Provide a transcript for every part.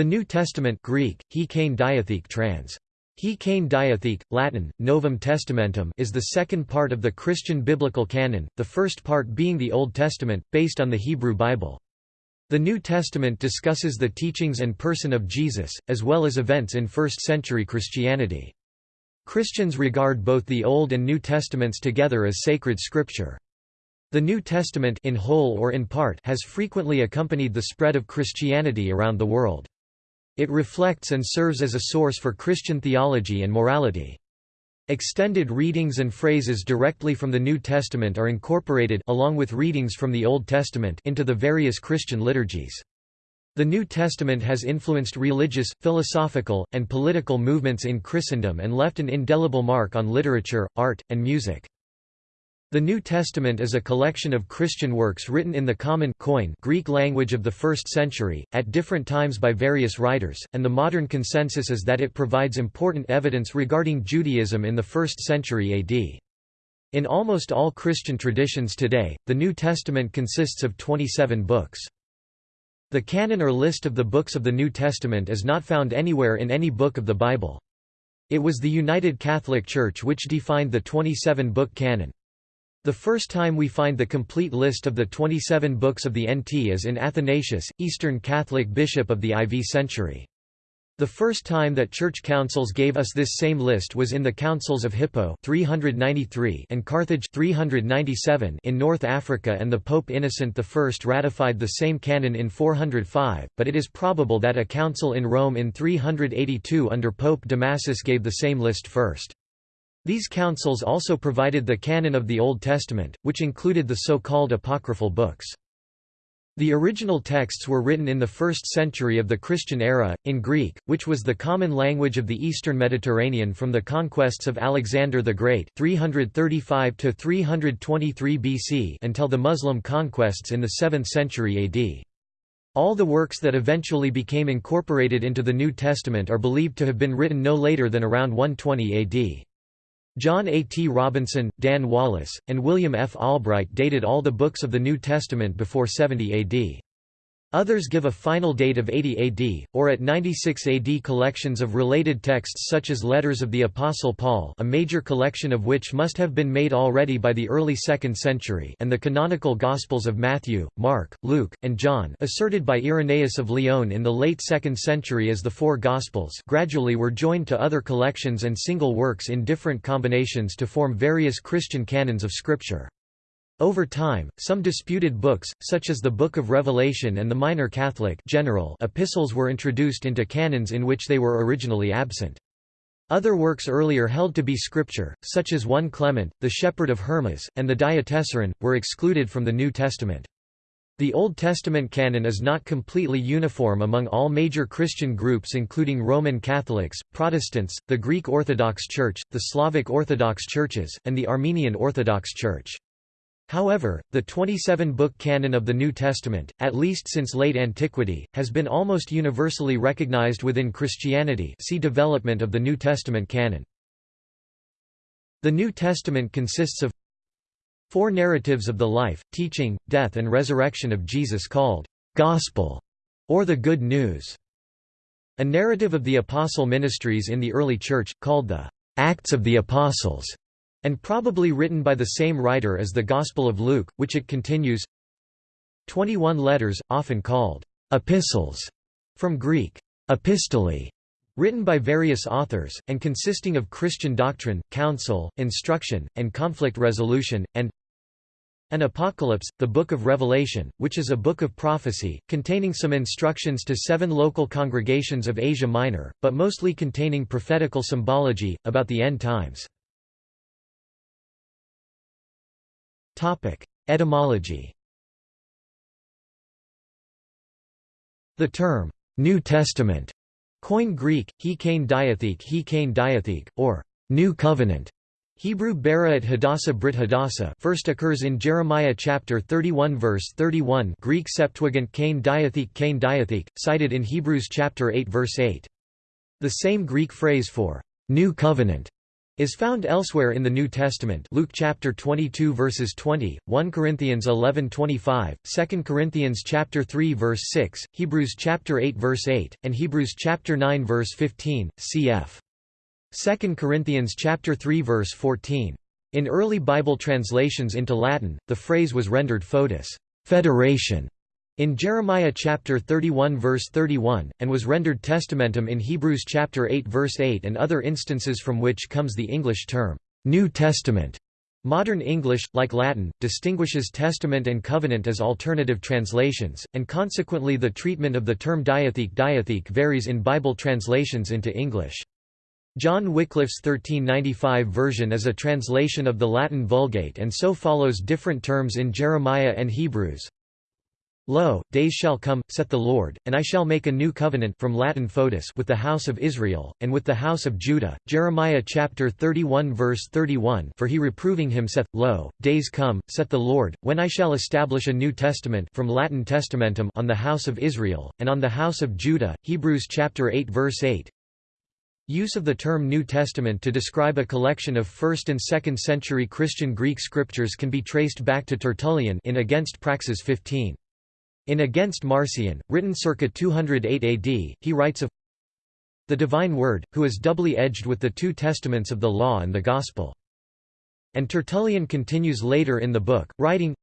The New Testament Greek, he diatheke trans. He diatheke, Latin, Novum Testamentum is the second part of the Christian biblical canon, the first part being the Old Testament, based on the Hebrew Bible. The New Testament discusses the teachings and person of Jesus, as well as events in first-century Christianity. Christians regard both the Old and New Testaments together as sacred scripture. The New Testament in whole or in part has frequently accompanied the spread of Christianity around the world. It reflects and serves as a source for Christian theology and morality. Extended readings and phrases directly from the New Testament are incorporated along with readings from the Old Testament into the various Christian liturgies. The New Testament has influenced religious, philosophical, and political movements in Christendom and left an indelible mark on literature, art, and music. The New Testament is a collection of Christian works written in the common Koine Greek language of the 1st century, at different times by various writers, and the modern consensus is that it provides important evidence regarding Judaism in the 1st century AD. In almost all Christian traditions today, the New Testament consists of 27 books. The canon or list of the books of the New Testament is not found anywhere in any book of the Bible. It was the United Catholic Church which defined the 27-book canon. The first time we find the complete list of the 27 books of the NT is in Athanasius, Eastern Catholic bishop of the IV century. The first time that church councils gave us this same list was in the Councils of Hippo 393 and Carthage 397 in North Africa and the Pope Innocent I ratified the same canon in 405, but it is probable that a council in Rome in 382 under Pope Damasus gave the same list first. These councils also provided the canon of the Old Testament, which included the so-called apocryphal books. The original texts were written in the 1st century of the Christian era, in Greek, which was the common language of the eastern Mediterranean from the conquests of Alexander the Great 335 BC until the Muslim conquests in the 7th century AD. All the works that eventually became incorporated into the New Testament are believed to have been written no later than around 120 AD. John A. T. Robinson, Dan Wallace, and William F. Albright dated all the books of the New Testament before 70 AD. Others give a final date of 80 AD, or at 96 AD. Collections of related texts such as Letters of the Apostle Paul a major collection of which must have been made already by the early 2nd century and the canonical Gospels of Matthew, Mark, Luke, and John asserted by Irenaeus of Lyon in the late 2nd century as the Four Gospels gradually were joined to other collections and single works in different combinations to form various Christian canons of Scripture. Over time, some disputed books, such as the Book of Revelation and the Minor Catholic general epistles were introduced into canons in which they were originally absent. Other works earlier held to be scripture, such as 1 Clement, the Shepherd of Hermas, and the Diatessaron, were excluded from the New Testament. The Old Testament canon is not completely uniform among all major Christian groups including Roman Catholics, Protestants, the Greek Orthodox Church, the Slavic Orthodox Churches, and the Armenian Orthodox Church. However, the 27-book canon of the New Testament, at least since late antiquity, has been almost universally recognized within Christianity see development of the New Testament canon. The New Testament consists of four narratives of the life, teaching, death and resurrection of Jesus called «Gospel» or the Good News. A narrative of the apostle ministries in the early Church, called the «Acts of the Apostles», and probably written by the same writer as the Gospel of Luke, which it continues 21 letters, often called epistles, from Greek epistole, written by various authors, and consisting of Christian doctrine, counsel, instruction, and conflict resolution, and an Apocalypse, the Book of Revelation, which is a book of prophecy, containing some instructions to seven local congregations of Asia Minor, but mostly containing prophetical symbology, about the end times. Etymology The term, New Testament, coined Greek, he kane diatheke he kane diatheke, or New Covenant, Hebrew Beraat Hadassah Brit Hadassah first occurs in Jeremiah chapter 31 verse 31 Greek Septuagint kane diatheke kane diatheke, cited in Hebrews chapter 8 verse 8. The same Greek phrase for New Covenant is found elsewhere in the New Testament Luke chapter 22 verses 20, 1 Corinthians 11:25, 2 Corinthians chapter 3 verse 6, Hebrews chapter 8 verse 8, and Hebrews chapter 9 verse 15, cf. 2 Corinthians chapter 3 verse 14. In early Bible translations into Latin, the phrase was rendered foedus, federation, in Jeremiah chapter 31 verse 31, and was rendered testamentum in Hebrews chapter 8 verse 8 and other instances from which comes the English term, New Testament. Modern English, like Latin, distinguishes testament and covenant as alternative translations, and consequently the treatment of the term diatheke diatheke varies in Bible translations into English. John Wycliffe's 1395 version is a translation of the Latin Vulgate and so follows different terms in Jeremiah and Hebrews. Lo, days shall come, saith the Lord, and I shall make a new covenant from Latin foedus with the house of Israel, and with the house of Judah. Jeremiah chapter 31 verse 31 For he reproving him saith, Lo, days come, saith the Lord, when I shall establish a new testament from Latin testamentum on the house of Israel, and on the house of Judah. Hebrews chapter 8 verse 8 Use of the term New Testament to describe a collection of 1st and 2nd century Christian Greek scriptures can be traced back to Tertullian in Against Praxeas 15. In Against Marcion, written circa 208 AD, he writes of the divine word, who is doubly edged with the two testaments of the law and the gospel. And Tertullian continues later in the book, writing,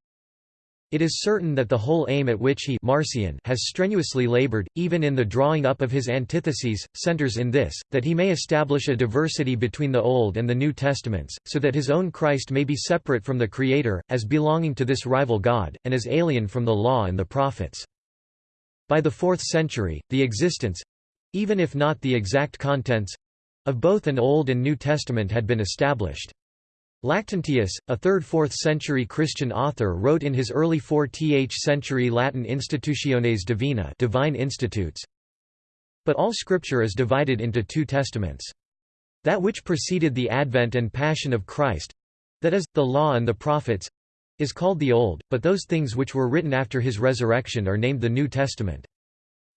it is certain that the whole aim at which he Marcion has strenuously labored, even in the drawing up of his antitheses, centers in this, that he may establish a diversity between the Old and the New Testaments, so that his own Christ may be separate from the Creator, as belonging to this rival God, and as alien from the Law and the Prophets. By the fourth century, the existence—even if not the exact contents—of both an Old and New Testament had been established. Lactantius, a 3rd–4th century Christian author wrote in his early 4th century Latin Institutiones Divinae Divine Institutes, But all Scripture is divided into two testaments. That which preceded the advent and passion of Christ—that is, the Law and the Prophets—is called the Old, but those things which were written after his resurrection are named the New Testament.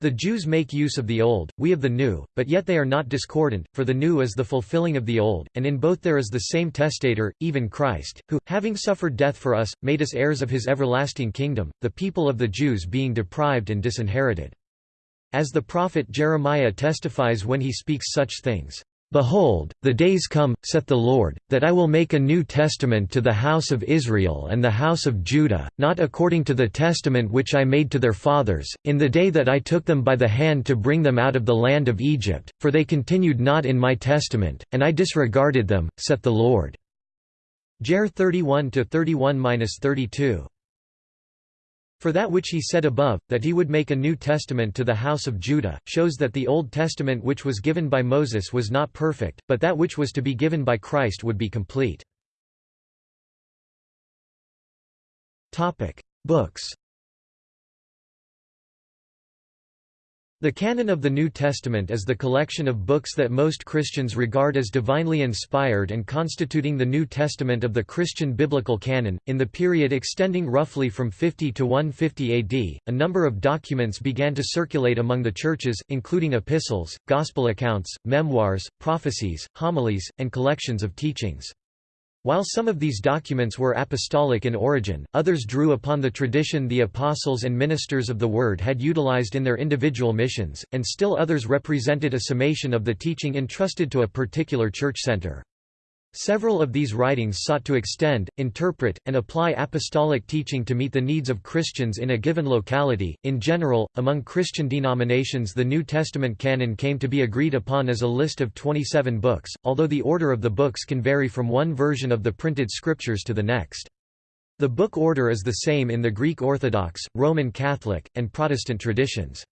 The Jews make use of the Old, we of the New, but yet they are not discordant, for the New is the fulfilling of the Old, and in both there is the same testator, even Christ, who, having suffered death for us, made us heirs of his everlasting kingdom, the people of the Jews being deprived and disinherited. As the prophet Jeremiah testifies when he speaks such things. Behold, the days come, saith the Lord, that I will make a new testament to the house of Israel and the house of Judah, not according to the testament which I made to their fathers, in the day that I took them by the hand to bring them out of the land of Egypt, for they continued not in my testament, and I disregarded them, saith the Lord. Jer 31–31–32 for that which he said above, that he would make a New Testament to the house of Judah, shows that the Old Testament which was given by Moses was not perfect, but that which was to be given by Christ would be complete. Books The canon of the New Testament is the collection of books that most Christians regard as divinely inspired and constituting the New Testament of the Christian biblical canon. In the period extending roughly from 50 to 150 AD, a number of documents began to circulate among the churches, including epistles, gospel accounts, memoirs, prophecies, homilies, and collections of teachings. While some of these documents were apostolic in origin, others drew upon the tradition the apostles and ministers of the Word had utilized in their individual missions, and still others represented a summation of the teaching entrusted to a particular church center. Several of these writings sought to extend, interpret, and apply apostolic teaching to meet the needs of Christians in a given locality. In general, among Christian denominations, the New Testament canon came to be agreed upon as a list of 27 books, although the order of the books can vary from one version of the printed scriptures to the next. The book order is the same in the Greek Orthodox, Roman Catholic, and Protestant traditions.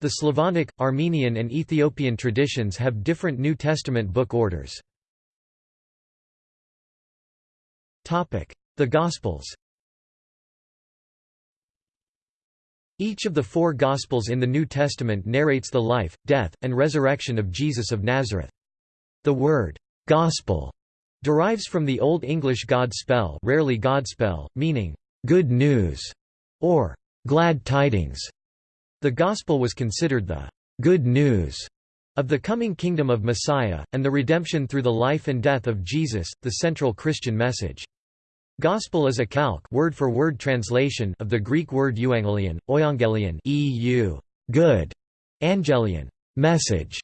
The Slavonic, Armenian, and Ethiopian traditions have different New Testament book orders. The Gospels Each of the four Gospels in the New Testament narrates the life, death, and resurrection of Jesus of Nazareth. The word, "'gospel' derives from the Old English God spell rarely Godspell, meaning, "'good news' or "'glad tidings'. The Gospel was considered the "'good news' of the coming kingdom of Messiah, and the redemption through the life and death of Jesus, the central Christian message. Gospel is a calque word for word translation of the Greek word euangelion, euangelion EU, good, angelion, message.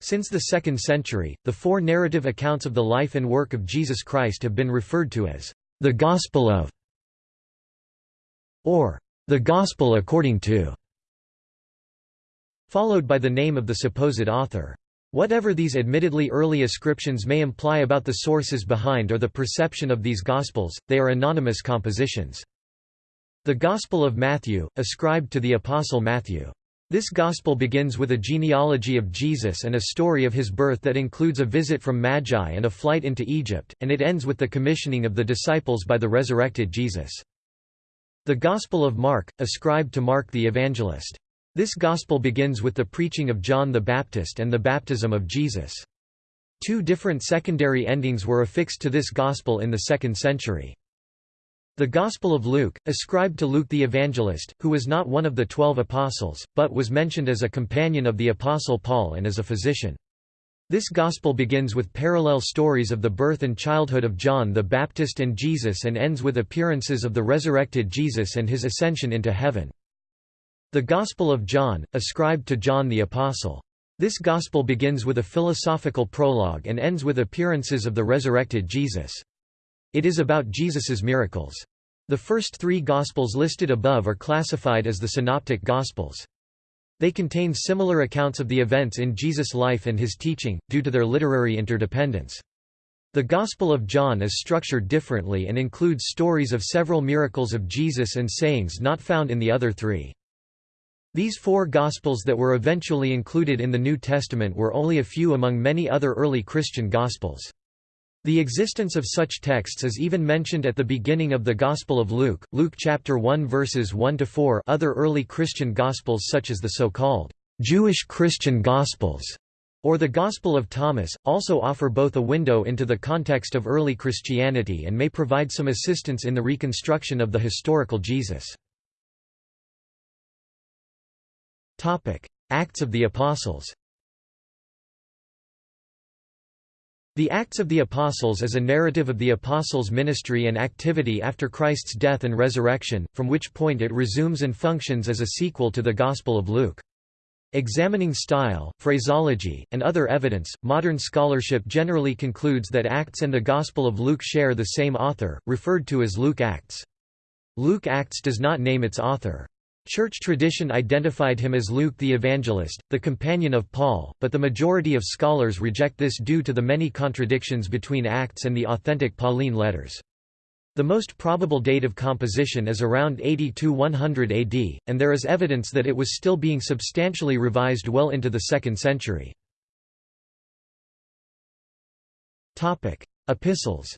Since the 2nd century, the four narrative accounts of the life and work of Jesus Christ have been referred to as the Gospel of or the Gospel according to, followed by the name of the supposed author. Whatever these admittedly early ascriptions may imply about the sources behind or the perception of these Gospels, they are anonymous compositions. The Gospel of Matthew, ascribed to the Apostle Matthew. This Gospel begins with a genealogy of Jesus and a story of his birth that includes a visit from Magi and a flight into Egypt, and it ends with the commissioning of the disciples by the resurrected Jesus. The Gospel of Mark, ascribed to Mark the Evangelist. This Gospel begins with the preaching of John the Baptist and the baptism of Jesus. Two different secondary endings were affixed to this Gospel in the 2nd century. The Gospel of Luke, ascribed to Luke the Evangelist, who was not one of the twelve apostles, but was mentioned as a companion of the Apostle Paul and as a physician. This Gospel begins with parallel stories of the birth and childhood of John the Baptist and Jesus and ends with appearances of the resurrected Jesus and his ascension into heaven. The Gospel of John, ascribed to John the Apostle. This Gospel begins with a philosophical prologue and ends with appearances of the resurrected Jesus. It is about Jesus's miracles. The first three Gospels listed above are classified as the Synoptic Gospels. They contain similar accounts of the events in Jesus' life and his teaching, due to their literary interdependence. The Gospel of John is structured differently and includes stories of several miracles of Jesus and sayings not found in the other three. These four Gospels that were eventually included in the New Testament were only a few among many other early Christian Gospels. The existence of such texts is even mentioned at the beginning of the Gospel of Luke, Luke chapter 1 verses 1 to 4. Other early Christian Gospels such as the so-called Jewish Christian Gospels or the Gospel of Thomas, also offer both a window into the context of early Christianity and may provide some assistance in the reconstruction of the historical Jesus. Acts of the Apostles The Acts of the Apostles is a narrative of the Apostles' ministry and activity after Christ's death and resurrection, from which point it resumes and functions as a sequel to the Gospel of Luke. Examining style, phraseology, and other evidence, modern scholarship generally concludes that Acts and the Gospel of Luke share the same author, referred to as Luke Acts. Luke Acts does not name its author. Church tradition identified him as Luke the Evangelist, the companion of Paul, but the majority of scholars reject this due to the many contradictions between Acts and the authentic Pauline letters. The most probable date of composition is around 80–100 AD, and there is evidence that it was still being substantially revised well into the 2nd century. Epistles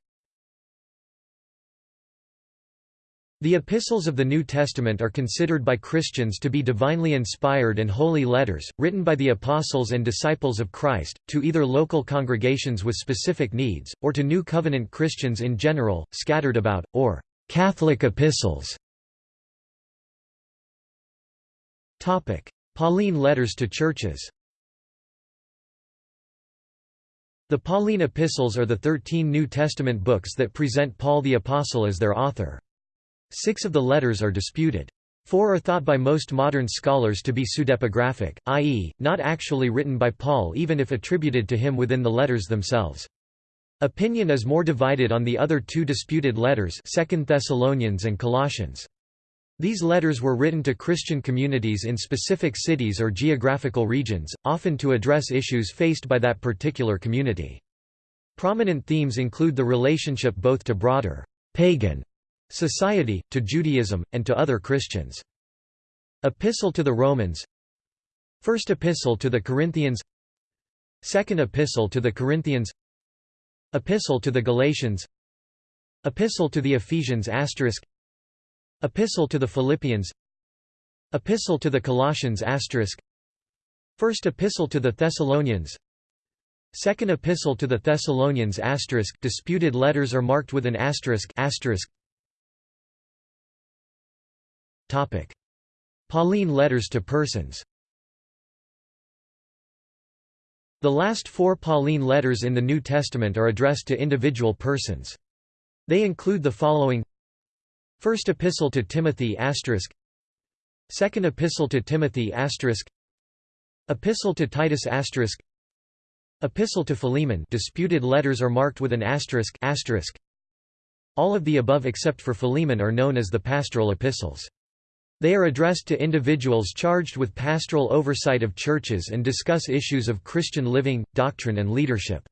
The epistles of the New Testament are considered by Christians to be divinely inspired and holy letters, written by the apostles and disciples of Christ, to either local congregations with specific needs, or to New Covenant Christians in general, scattered about, or Catholic epistles. Pauline letters to churches The Pauline epistles are the thirteen New Testament books that present Paul the Apostle as their author. Six of the letters are disputed. Four are thought by most modern scholars to be pseudepigraphic, i.e., not actually written by Paul even if attributed to him within the letters themselves. Opinion is more divided on the other two disputed letters 2 Thessalonians and Colossians. These letters were written to Christian communities in specific cities or geographical regions, often to address issues faced by that particular community. Prominent themes include the relationship both to broader pagan Society, to Judaism, and to other Christians. Epistle to the Romans. First Epistle to the Corinthians. Second Epistle to the Corinthians. Epistle to the Galatians. Epistle to the Ephesians asterisk. Epistle to the Philippians. Epistle to the Colossians asterisk. First Epistle to the Thessalonians. Second Epistle to the Thessalonians asterisk. Disputed letters are marked with an asterisk asterisk Pauline letters to persons. The last four Pauline letters in the New Testament are addressed to individual persons. They include the following. First Epistle to Timothy Second Epistle to Timothy Epistle to Titus Epistle to Philemon disputed letters are marked with an asterisk asterisk. All of the above except for Philemon are known as the pastoral epistles. They are addressed to individuals charged with pastoral oversight of churches and discuss issues of Christian living, doctrine and leadership.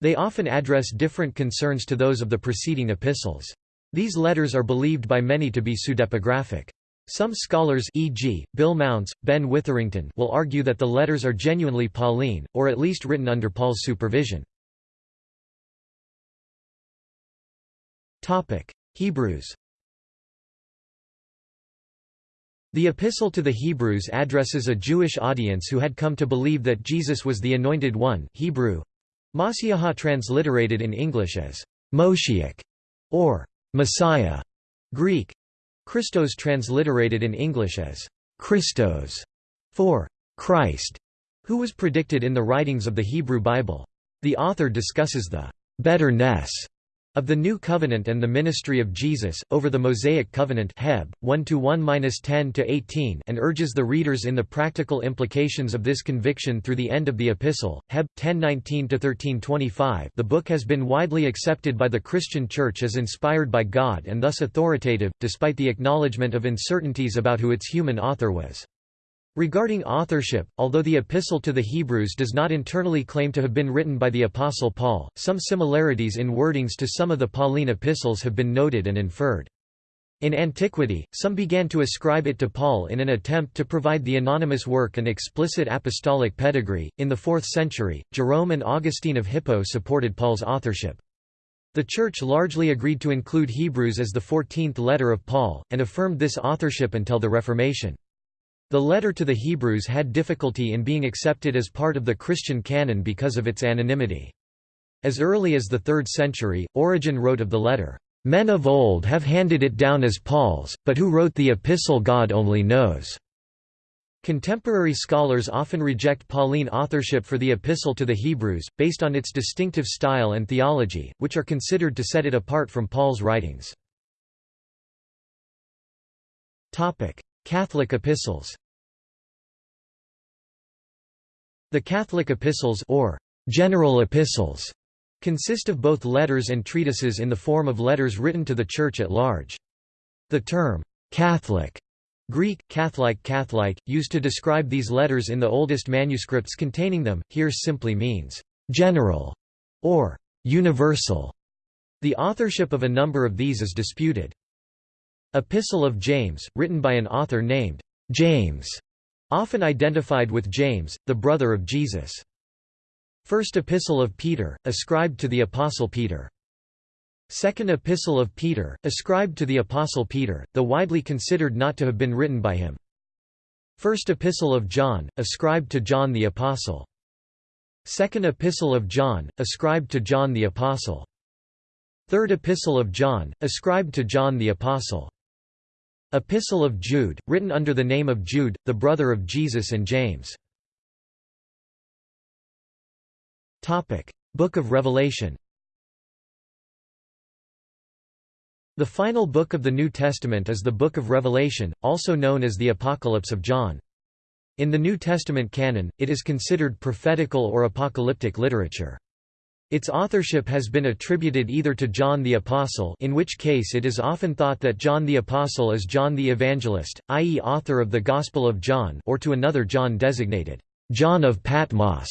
They often address different concerns to those of the preceding epistles. These letters are believed by many to be pseudepigraphic. Some scholars e.g., Bill Mounce, Ben Witherington will argue that the letters are genuinely Pauline, or at least written under Paul's supervision. Hebrews The Epistle to the Hebrews addresses a Jewish audience who had come to believe that Jesus was the Anointed One Hebrew, Masiaha transliterated in English as Moshiach or Messiah, Greek, Christos transliterated in English as Christos, for Christ, who was predicted in the writings of the Hebrew Bible. The author discusses the betterness of the New Covenant and the ministry of Jesus, over the Mosaic Covenant Heb, 1–1–10–18 and urges the readers in the practical implications of this conviction through the end of the epistle, Heb, 10–19–13–25 The book has been widely accepted by the Christian Church as inspired by God and thus authoritative, despite the acknowledgement of uncertainties about who its human author was. Regarding authorship, although the Epistle to the Hebrews does not internally claim to have been written by the Apostle Paul, some similarities in wordings to some of the Pauline epistles have been noted and inferred. In antiquity, some began to ascribe it to Paul in an attempt to provide the anonymous work an explicit apostolic pedigree. In the 4th century, Jerome and Augustine of Hippo supported Paul's authorship. The Church largely agreed to include Hebrews as the fourteenth letter of Paul, and affirmed this authorship until the Reformation. The letter to the Hebrews had difficulty in being accepted as part of the Christian canon because of its anonymity. As early as the 3rd century, Origen wrote of the letter, "...men of old have handed it down as Paul's, but who wrote the epistle God only knows." Contemporary scholars often reject Pauline authorship for the Epistle to the Hebrews, based on its distinctive style and theology, which are considered to set it apart from Paul's writings. Catholic epistles The Catholic epistles or general epistles consist of both letters and treatises in the form of letters written to the Church at large. The term Catholic Greek, Catholic Catholic, used to describe these letters in the oldest manuscripts containing them, here simply means general or universal. The authorship of a number of these is disputed. Epistle of James, written by an author named James, often identified with James, the brother of Jesus. First Epistle of Peter, ascribed to the Apostle Peter. Second Epistle of Peter, ascribed to the Apostle Peter, though widely considered not to have been written by him. First Epistle of John, ascribed to John the Apostle. Second Epistle of John, ascribed to John the Apostle. Third Epistle of John, ascribed to John the Apostle. Epistle of Jude, written under the name of Jude, the brother of Jesus and James. Book of Revelation The final book of the New Testament is the Book of Revelation, also known as the Apocalypse of John. In the New Testament canon, it is considered prophetical or apocalyptic literature. Its authorship has been attributed either to John the Apostle in which case it is often thought that John the Apostle is John the Evangelist, i.e. author of the Gospel of John or to another John designated, John of Patmos,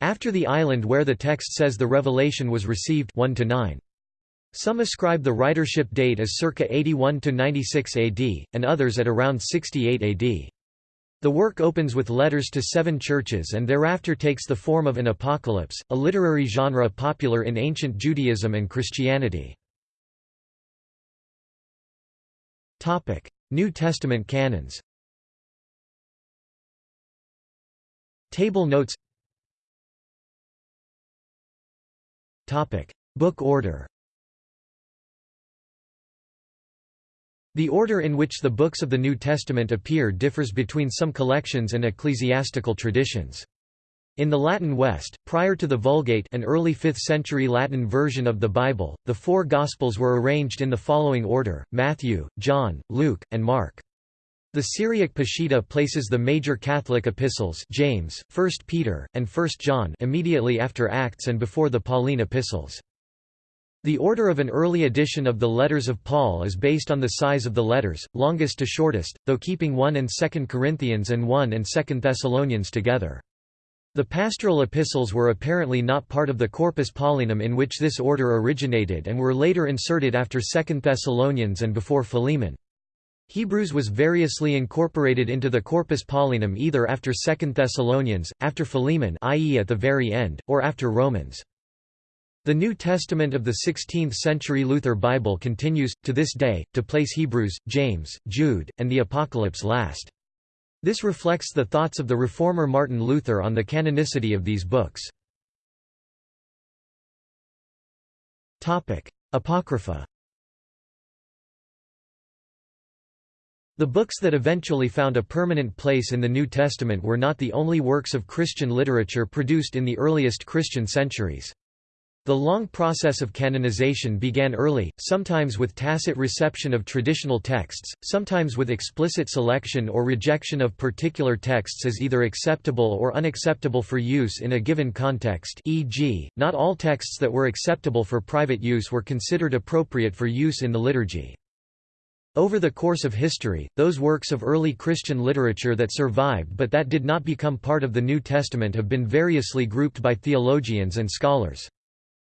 after the island where the text says the revelation was received 1 -9. Some ascribe the writership date as circa 81–96 AD, and others at around 68 AD. The work opens with letters to seven churches and thereafter takes the form of an apocalypse, a literary genre popular in ancient Judaism and Christianity. New Testament canons. Table notes. Book order The order in which the books of the New Testament appear differs between some collections and ecclesiastical traditions. In the Latin West, prior to the Vulgate an early 5th-century Latin version of the Bible, the four Gospels were arranged in the following order, Matthew, John, Luke, and Mark. The Syriac Peshitta places the major Catholic epistles James, 1 Peter, and 1 John immediately after Acts and before the Pauline epistles. The order of an early edition of the letters of Paul is based on the size of the letters, longest to shortest, though keeping 1 and 2 Corinthians and 1 and 2 Thessalonians together. The pastoral epistles were apparently not part of the Corpus Paulinum in which this order originated and were later inserted after 2 Thessalonians and before Philemon. Hebrews was variously incorporated into the Corpus Paulinum either after 2 Thessalonians, after Philemon i.e. at the very end, or after Romans. The New Testament of the 16th-century Luther Bible continues, to this day, to place Hebrews, James, Jude, and the Apocalypse last. This reflects the thoughts of the reformer Martin Luther on the canonicity of these books. Apocrypha The books that eventually found a permanent place in the New Testament were not the only works of Christian literature produced in the earliest Christian centuries. The long process of canonization began early, sometimes with tacit reception of traditional texts, sometimes with explicit selection or rejection of particular texts as either acceptable or unacceptable for use in a given context e.g., not all texts that were acceptable for private use were considered appropriate for use in the liturgy. Over the course of history, those works of early Christian literature that survived but that did not become part of the New Testament have been variously grouped by theologians and scholars.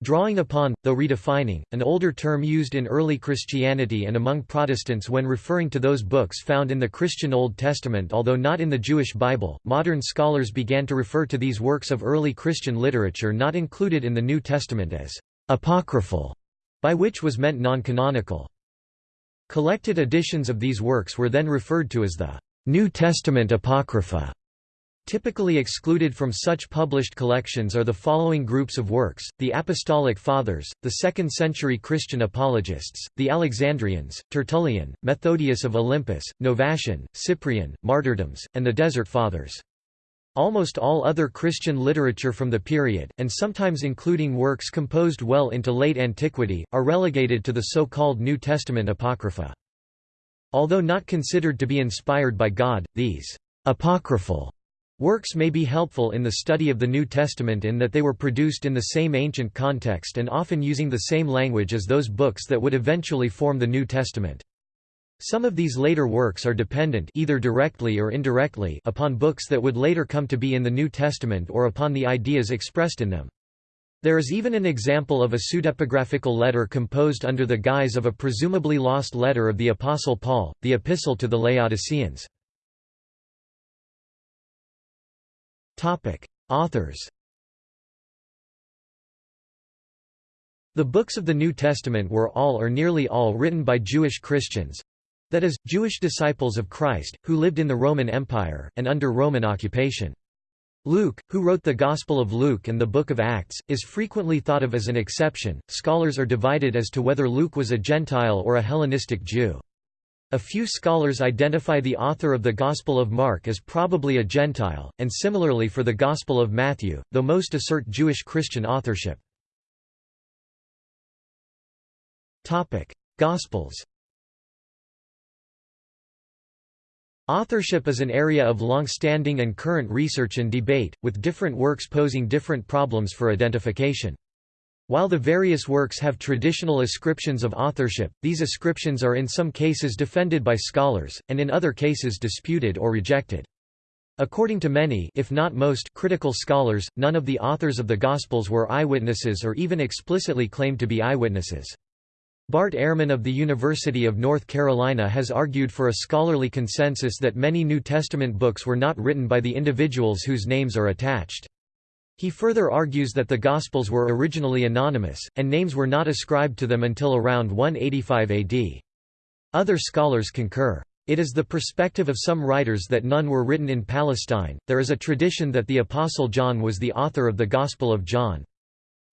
Drawing upon, though redefining, an older term used in early Christianity and among Protestants when referring to those books found in the Christian Old Testament although not in the Jewish Bible, modern scholars began to refer to these works of early Christian literature not included in the New Testament as «apocryphal», by which was meant non-canonical. Collected editions of these works were then referred to as the «New Testament Apocrypha». Typically excluded from such published collections are the following groups of works, the Apostolic Fathers, the 2nd-century Christian apologists, the Alexandrians, Tertullian, Methodius of Olympus, Novatian, Cyprian, Martyrdoms, and the Desert Fathers. Almost all other Christian literature from the period, and sometimes including works composed well into late antiquity, are relegated to the so-called New Testament Apocrypha. Although not considered to be inspired by God, these apocryphal Works may be helpful in the study of the New Testament in that they were produced in the same ancient context and often using the same language as those books that would eventually form the New Testament. Some of these later works are dependent either directly or indirectly upon books that would later come to be in the New Testament or upon the ideas expressed in them. There is even an example of a pseudepigraphical letter composed under the guise of a presumably lost letter of the Apostle Paul, the Epistle to the Laodiceans. Authors The books of the New Testament were all or nearly all written by Jewish Christians—that is, Jewish disciples of Christ, who lived in the Roman Empire, and under Roman occupation. Luke, who wrote the Gospel of Luke and the Book of Acts, is frequently thought of as an exception. Scholars are divided as to whether Luke was a Gentile or a Hellenistic Jew. A few scholars identify the author of the Gospel of Mark as probably a Gentile, and similarly for the Gospel of Matthew, though most assert Jewish Christian authorship. Gospels Authorship is an area of long-standing and current research and debate, with different works posing different problems for identification. While the various works have traditional ascriptions of authorship, these ascriptions are in some cases defended by scholars, and in other cases disputed or rejected. According to many if not most critical scholars, none of the authors of the Gospels were eyewitnesses or even explicitly claimed to be eyewitnesses. Bart Ehrman of the University of North Carolina has argued for a scholarly consensus that many New Testament books were not written by the individuals whose names are attached. He further argues that the Gospels were originally anonymous, and names were not ascribed to them until around 185 AD. Other scholars concur. It is the perspective of some writers that none were written in Palestine. There is a tradition that the Apostle John was the author of the Gospel of John.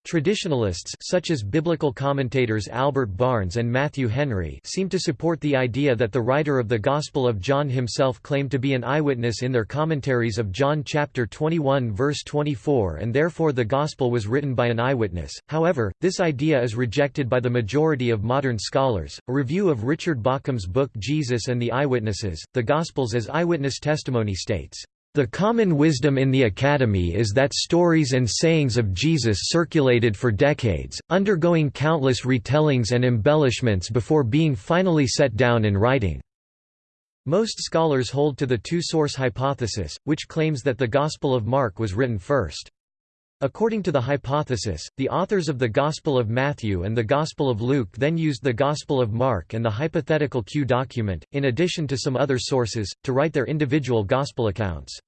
Traditionalists such as biblical commentators Albert Barnes and Matthew Henry seem to support the idea that the writer of the Gospel of John himself claimed to be an eyewitness in their commentaries of John chapter 21 verse 24 and therefore the Gospel was written by an eyewitness. However, this idea is rejected by the majority of modern scholars. A review of Richard Bauckham's book Jesus and the Eyewitnesses: The Gospels as Eyewitness Testimony states the common wisdom in the Academy is that stories and sayings of Jesus circulated for decades, undergoing countless retellings and embellishments before being finally set down in writing. Most scholars hold to the two-source hypothesis, which claims that the Gospel of Mark was written first. According to the hypothesis, the authors of the Gospel of Matthew and the Gospel of Luke then used the Gospel of Mark and the hypothetical Q document, in addition to some other sources, to write their individual Gospel accounts.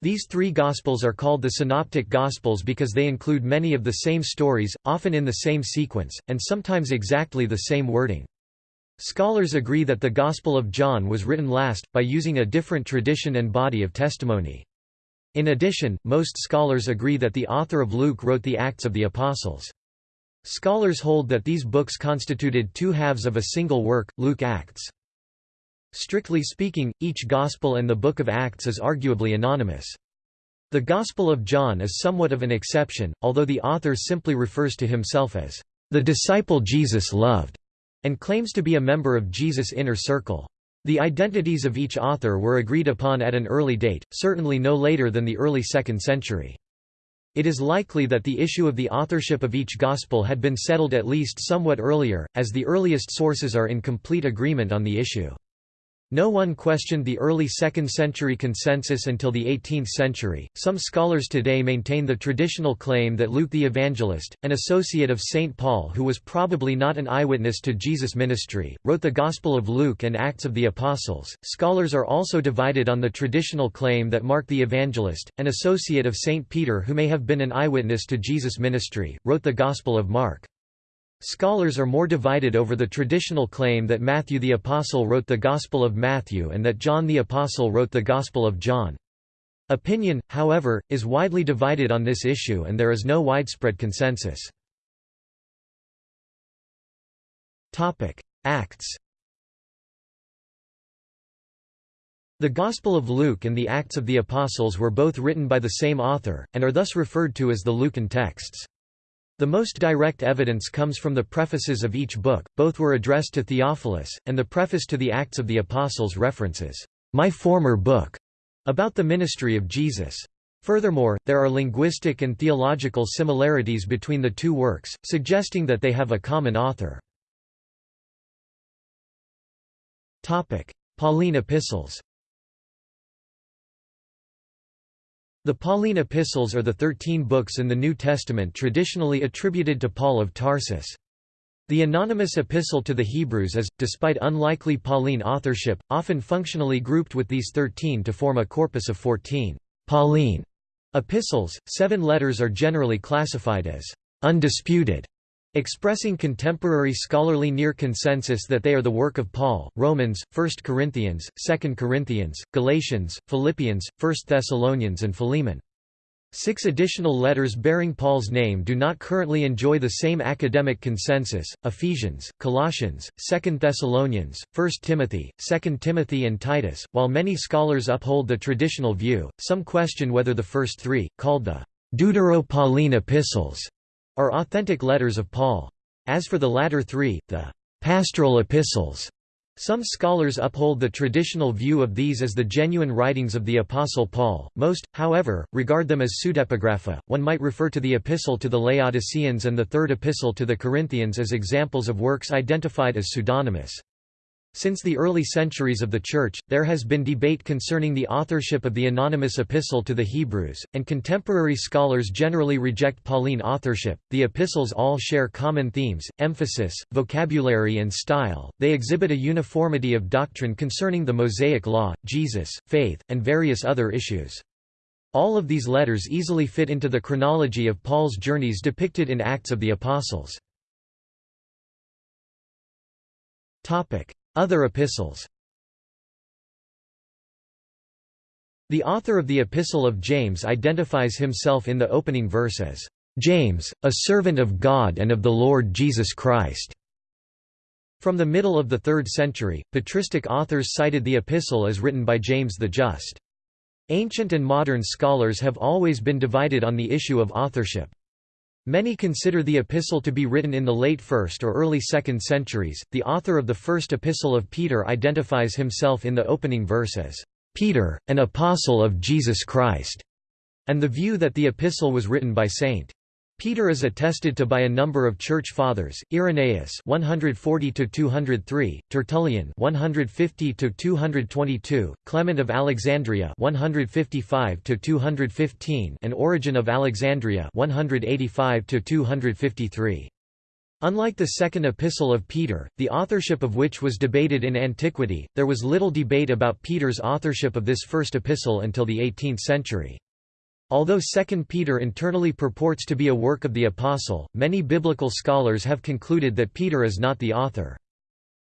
These three Gospels are called the Synoptic Gospels because they include many of the same stories, often in the same sequence, and sometimes exactly the same wording. Scholars agree that the Gospel of John was written last, by using a different tradition and body of testimony. In addition, most scholars agree that the author of Luke wrote the Acts of the Apostles. Scholars hold that these books constituted two halves of a single work, Luke Acts. Strictly speaking, each Gospel and the Book of Acts is arguably anonymous. The Gospel of John is somewhat of an exception, although the author simply refers to himself as the disciple Jesus loved, and claims to be a member of Jesus' inner circle. The identities of each author were agreed upon at an early date, certainly no later than the early 2nd century. It is likely that the issue of the authorship of each Gospel had been settled at least somewhat earlier, as the earliest sources are in complete agreement on the issue. No one questioned the early 2nd century consensus until the 18th century. Some scholars today maintain the traditional claim that Luke the Evangelist, an associate of St. Paul who was probably not an eyewitness to Jesus' ministry, wrote the Gospel of Luke and Acts of the Apostles. Scholars are also divided on the traditional claim that Mark the Evangelist, an associate of St. Peter who may have been an eyewitness to Jesus' ministry, wrote the Gospel of Mark. Scholars are more divided over the traditional claim that Matthew the Apostle wrote the Gospel of Matthew and that John the Apostle wrote the Gospel of John. Opinion, however, is widely divided on this issue and there is no widespread consensus. Acts The Gospel of Luke and the Acts of the Apostles were both written by the same author, and are thus referred to as the Lucan texts. The most direct evidence comes from the prefaces of each book, both were addressed to Theophilus, and the preface to the Acts of the Apostles references, "...my former book", about the ministry of Jesus. Furthermore, there are linguistic and theological similarities between the two works, suggesting that they have a common author. Pauline epistles The Pauline epistles are the thirteen books in the New Testament traditionally attributed to Paul of Tarsus. The anonymous epistle to the Hebrews is, despite unlikely Pauline authorship, often functionally grouped with these thirteen to form a corpus of fourteen Pauline epistles. Seven letters are generally classified as undisputed Expressing contemporary scholarly near consensus that they are the work of Paul, Romans, 1 Corinthians, 2 Corinthians, Galatians, Philippians, 1 Thessalonians and Philemon. Six additional letters bearing Paul's name do not currently enjoy the same academic consensus, Ephesians, Colossians, 2 Thessalonians, 1 Timothy, 2 Timothy and Titus. While many scholars uphold the traditional view, some question whether the first three, called the Deutero-Pauline epistles, are authentic letters of Paul. As for the latter three, the pastoral epistles, some scholars uphold the traditional view of these as the genuine writings of the Apostle Paul. Most, however, regard them as pseudepigrapha. One might refer to the Epistle to the Laodiceans and the Third Epistle to the Corinthians as examples of works identified as pseudonymous. Since the early centuries of the Church, there has been debate concerning the authorship of the anonymous epistle to the Hebrews, and contemporary scholars generally reject Pauline authorship. The epistles all share common themes, emphasis, vocabulary, and style. They exhibit a uniformity of doctrine concerning the Mosaic Law, Jesus, faith, and various other issues. All of these letters easily fit into the chronology of Paul's journeys depicted in Acts of the Apostles. Other epistles The author of the Epistle of James identifies himself in the opening verse as, James, a servant of God and of the Lord Jesus Christ." From the middle of the 3rd century, patristic authors cited the epistle as written by James the Just. Ancient and modern scholars have always been divided on the issue of authorship. Many consider the epistle to be written in the late 1st or early 2nd centuries. The author of the first epistle of Peter identifies himself in the opening verse as Peter, an apostle of Jesus Christ, and the view that the epistle was written by St. Peter is attested to by a number of church fathers: Irenaeus (140–203), Tertullian (150–222), Clement of Alexandria (155–215), and Origen of Alexandria (185–253). Unlike the second epistle of Peter, the authorship of which was debated in antiquity, there was little debate about Peter's authorship of this first epistle until the 18th century. Although 2 Peter internally purports to be a work of the Apostle, many biblical scholars have concluded that Peter is not the author.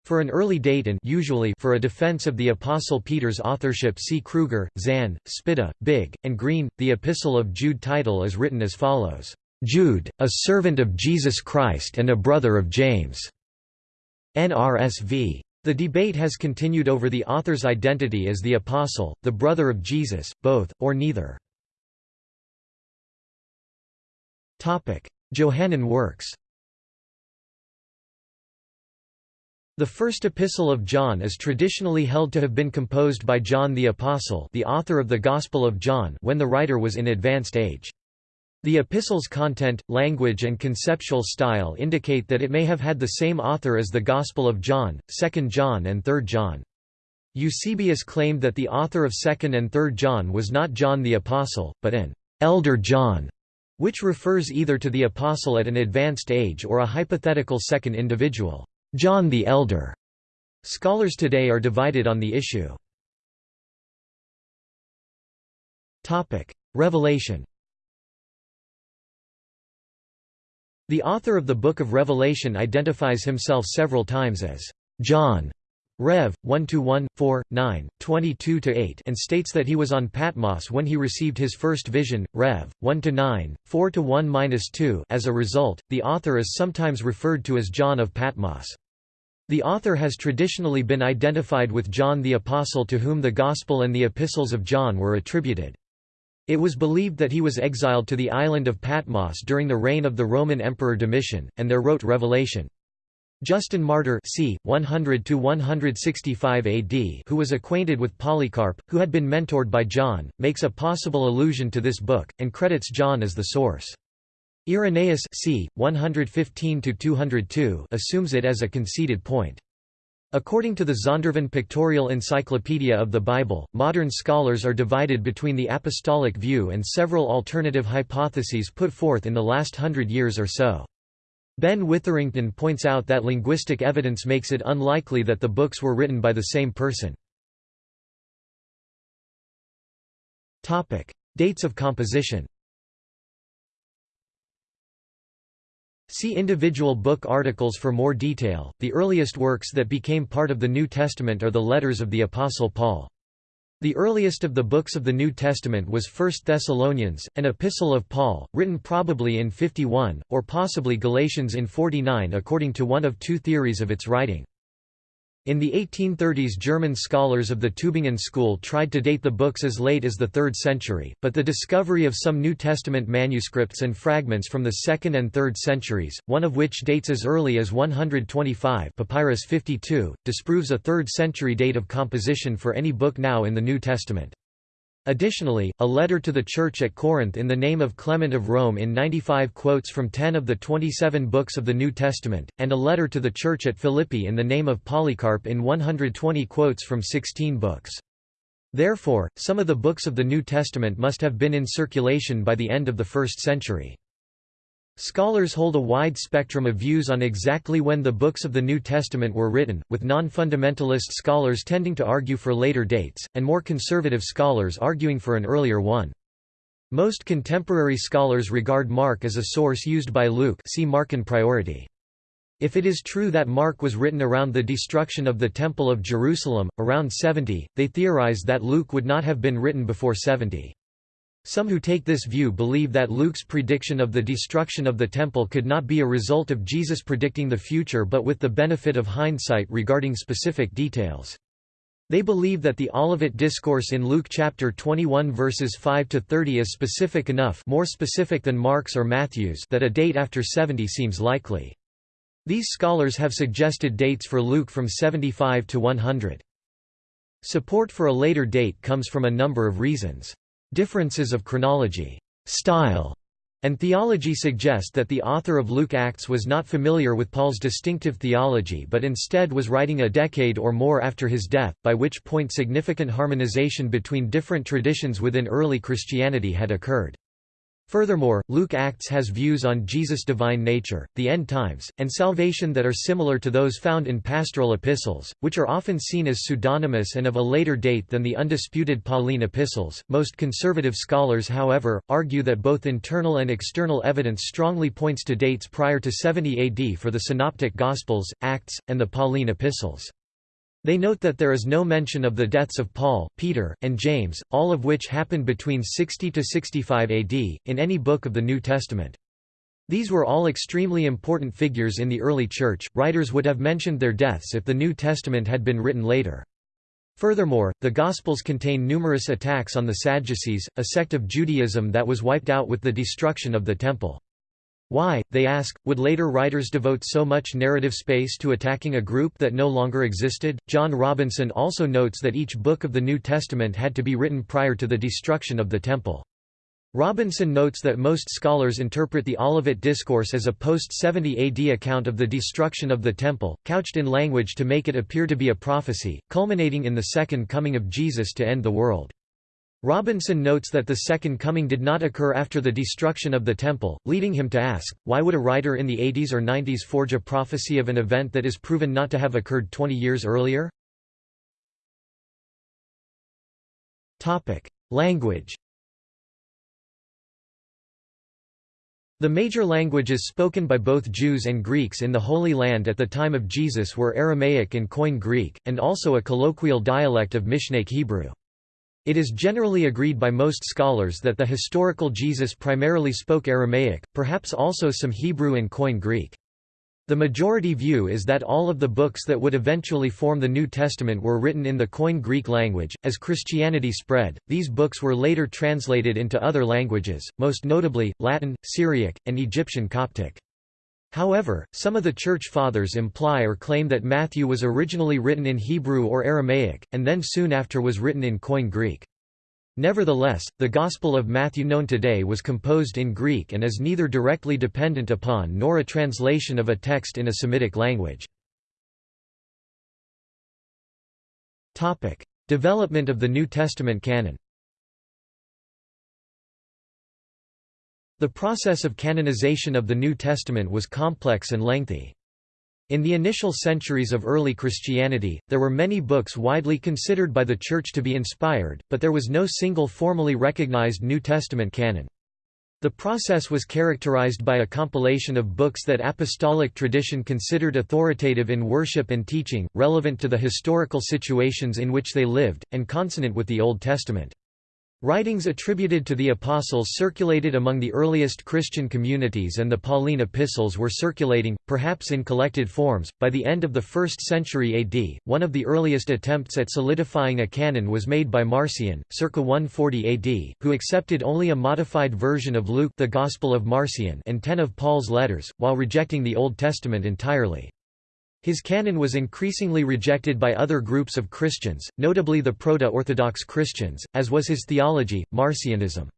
For an early date and usually for a defense of the Apostle Peter's authorship see Kruger, Zahn, Spitta, Bigg, and Green. The Epistle of Jude title is written as follows, "'Jude, a servant of Jesus Christ and a brother of James' NRSV. The debate has continued over the author's identity as the Apostle, the brother of Jesus, both, or neither. Johannine works The first epistle of John is traditionally held to have been composed by John the Apostle the author of the Gospel of John when the writer was in advanced age. The epistle's content, language and conceptual style indicate that it may have had the same author as the Gospel of John, 2 John and 3 John. Eusebius claimed that the author of 2 and 3 John was not John the Apostle, but an elder John, which refers either to the apostle at an advanced age or a hypothetical second individual, John the Elder. Scholars today are divided on the issue. Topic: Revelation The author of the Book of Revelation identifies himself several times as John Rev. 1–1, 4, 9, 22–8 and states that he was on Patmos when he received his first vision, Rev. 1–9, 4–1–2 as a result, the author is sometimes referred to as John of Patmos. The author has traditionally been identified with John the Apostle to whom the Gospel and the Epistles of John were attributed. It was believed that he was exiled to the island of Patmos during the reign of the Roman Emperor Domitian, and there wrote Revelation. Justin Martyr c. 100–165 AD who was acquainted with Polycarp, who had been mentored by John, makes a possible allusion to this book, and credits John as the source. Irenaeus c. 115–202 assumes it as a conceded point. According to the Zondervan Pictorial Encyclopedia of the Bible, modern scholars are divided between the apostolic view and several alternative hypotheses put forth in the last hundred years or so. Ben Witherington points out that linguistic evidence makes it unlikely that the books were written by the same person. Dates of composition See individual book articles for more detail. The earliest works that became part of the New Testament are the letters of the Apostle Paul. The earliest of the books of the New Testament was 1 Thessalonians, an epistle of Paul, written probably in 51, or possibly Galatians in 49 according to one of two theories of its writing. In the 1830s German scholars of the Tübingen school tried to date the books as late as the 3rd century, but the discovery of some New Testament manuscripts and fragments from the 2nd and 3rd centuries, one of which dates as early as 125 Papyrus 52, disproves a 3rd century date of composition for any book now in the New Testament. Additionally, a letter to the Church at Corinth in the name of Clement of Rome in 95 quotes from 10 of the 27 books of the New Testament, and a letter to the Church at Philippi in the name of Polycarp in 120 quotes from 16 books. Therefore, some of the books of the New Testament must have been in circulation by the end of the first century. Scholars hold a wide spectrum of views on exactly when the books of the New Testament were written, with non-fundamentalist scholars tending to argue for later dates, and more conservative scholars arguing for an earlier one. Most contemporary scholars regard Mark as a source used by Luke see Markan priority. If it is true that Mark was written around the destruction of the Temple of Jerusalem, around 70, they theorize that Luke would not have been written before 70. Some who take this view believe that Luke's prediction of the destruction of the temple could not be a result of Jesus predicting the future but with the benefit of hindsight regarding specific details. They believe that the Olivet Discourse in Luke chapter 21 verses 5 to 30 is specific enough, more specific than Mark's or Matthew's, that a date after 70 seems likely. These scholars have suggested dates for Luke from 75 to 100. Support for a later date comes from a number of reasons. Differences of chronology, style, and theology suggest that the author of Luke Acts was not familiar with Paul's distinctive theology but instead was writing a decade or more after his death, by which point significant harmonization between different traditions within early Christianity had occurred. Furthermore, Luke Acts has views on Jesus' divine nature, the end times, and salvation that are similar to those found in pastoral epistles, which are often seen as pseudonymous and of a later date than the undisputed Pauline epistles. Most conservative scholars, however, argue that both internal and external evidence strongly points to dates prior to 70 AD for the Synoptic Gospels, Acts, and the Pauline epistles. They note that there is no mention of the deaths of Paul, Peter, and James, all of which happened between 60 to 65 AD, in any book of the New Testament. These were all extremely important figures in the early Church, writers would have mentioned their deaths if the New Testament had been written later. Furthermore, the Gospels contain numerous attacks on the Sadducees, a sect of Judaism that was wiped out with the destruction of the Temple. Why, they ask, would later writers devote so much narrative space to attacking a group that no longer existed? John Robinson also notes that each book of the New Testament had to be written prior to the destruction of the Temple. Robinson notes that most scholars interpret the Olivet Discourse as a post-70 AD account of the destruction of the Temple, couched in language to make it appear to be a prophecy, culminating in the second coming of Jesus to end the world. Robinson notes that the Second Coming did not occur after the destruction of the Temple, leading him to ask, why would a writer in the 80s or 90s forge a prophecy of an event that is proven not to have occurred 20 years earlier? Language The major languages spoken by both Jews and Greeks in the Holy Land at the time of Jesus were Aramaic and Koine Greek, and also a colloquial dialect of Mishnaic Hebrew. It is generally agreed by most scholars that the historical Jesus primarily spoke Aramaic, perhaps also some Hebrew and Koine Greek. The majority view is that all of the books that would eventually form the New Testament were written in the Koine Greek language. As Christianity spread, these books were later translated into other languages, most notably, Latin, Syriac, and Egyptian Coptic. However, some of the Church Fathers imply or claim that Matthew was originally written in Hebrew or Aramaic, and then soon after was written in Koine Greek. Nevertheless, the Gospel of Matthew known today was composed in Greek and is neither directly dependent upon nor a translation of a text in a Semitic language. Development of the New Testament canon The process of canonization of the New Testament was complex and lengthy. In the initial centuries of early Christianity, there were many books widely considered by the Church to be inspired, but there was no single formally recognized New Testament canon. The process was characterized by a compilation of books that apostolic tradition considered authoritative in worship and teaching, relevant to the historical situations in which they lived, and consonant with the Old Testament. Writings attributed to the Apostles circulated among the earliest Christian communities and the Pauline epistles were circulating, perhaps in collected forms, by the end of the 1st century AD. One of the earliest attempts at solidifying a canon was made by Marcion, circa 140 AD, who accepted only a modified version of Luke the Gospel of Marcion and ten of Paul's letters, while rejecting the Old Testament entirely. His canon was increasingly rejected by other groups of Christians, notably the Proto-Orthodox Christians, as was his theology, Marcionism.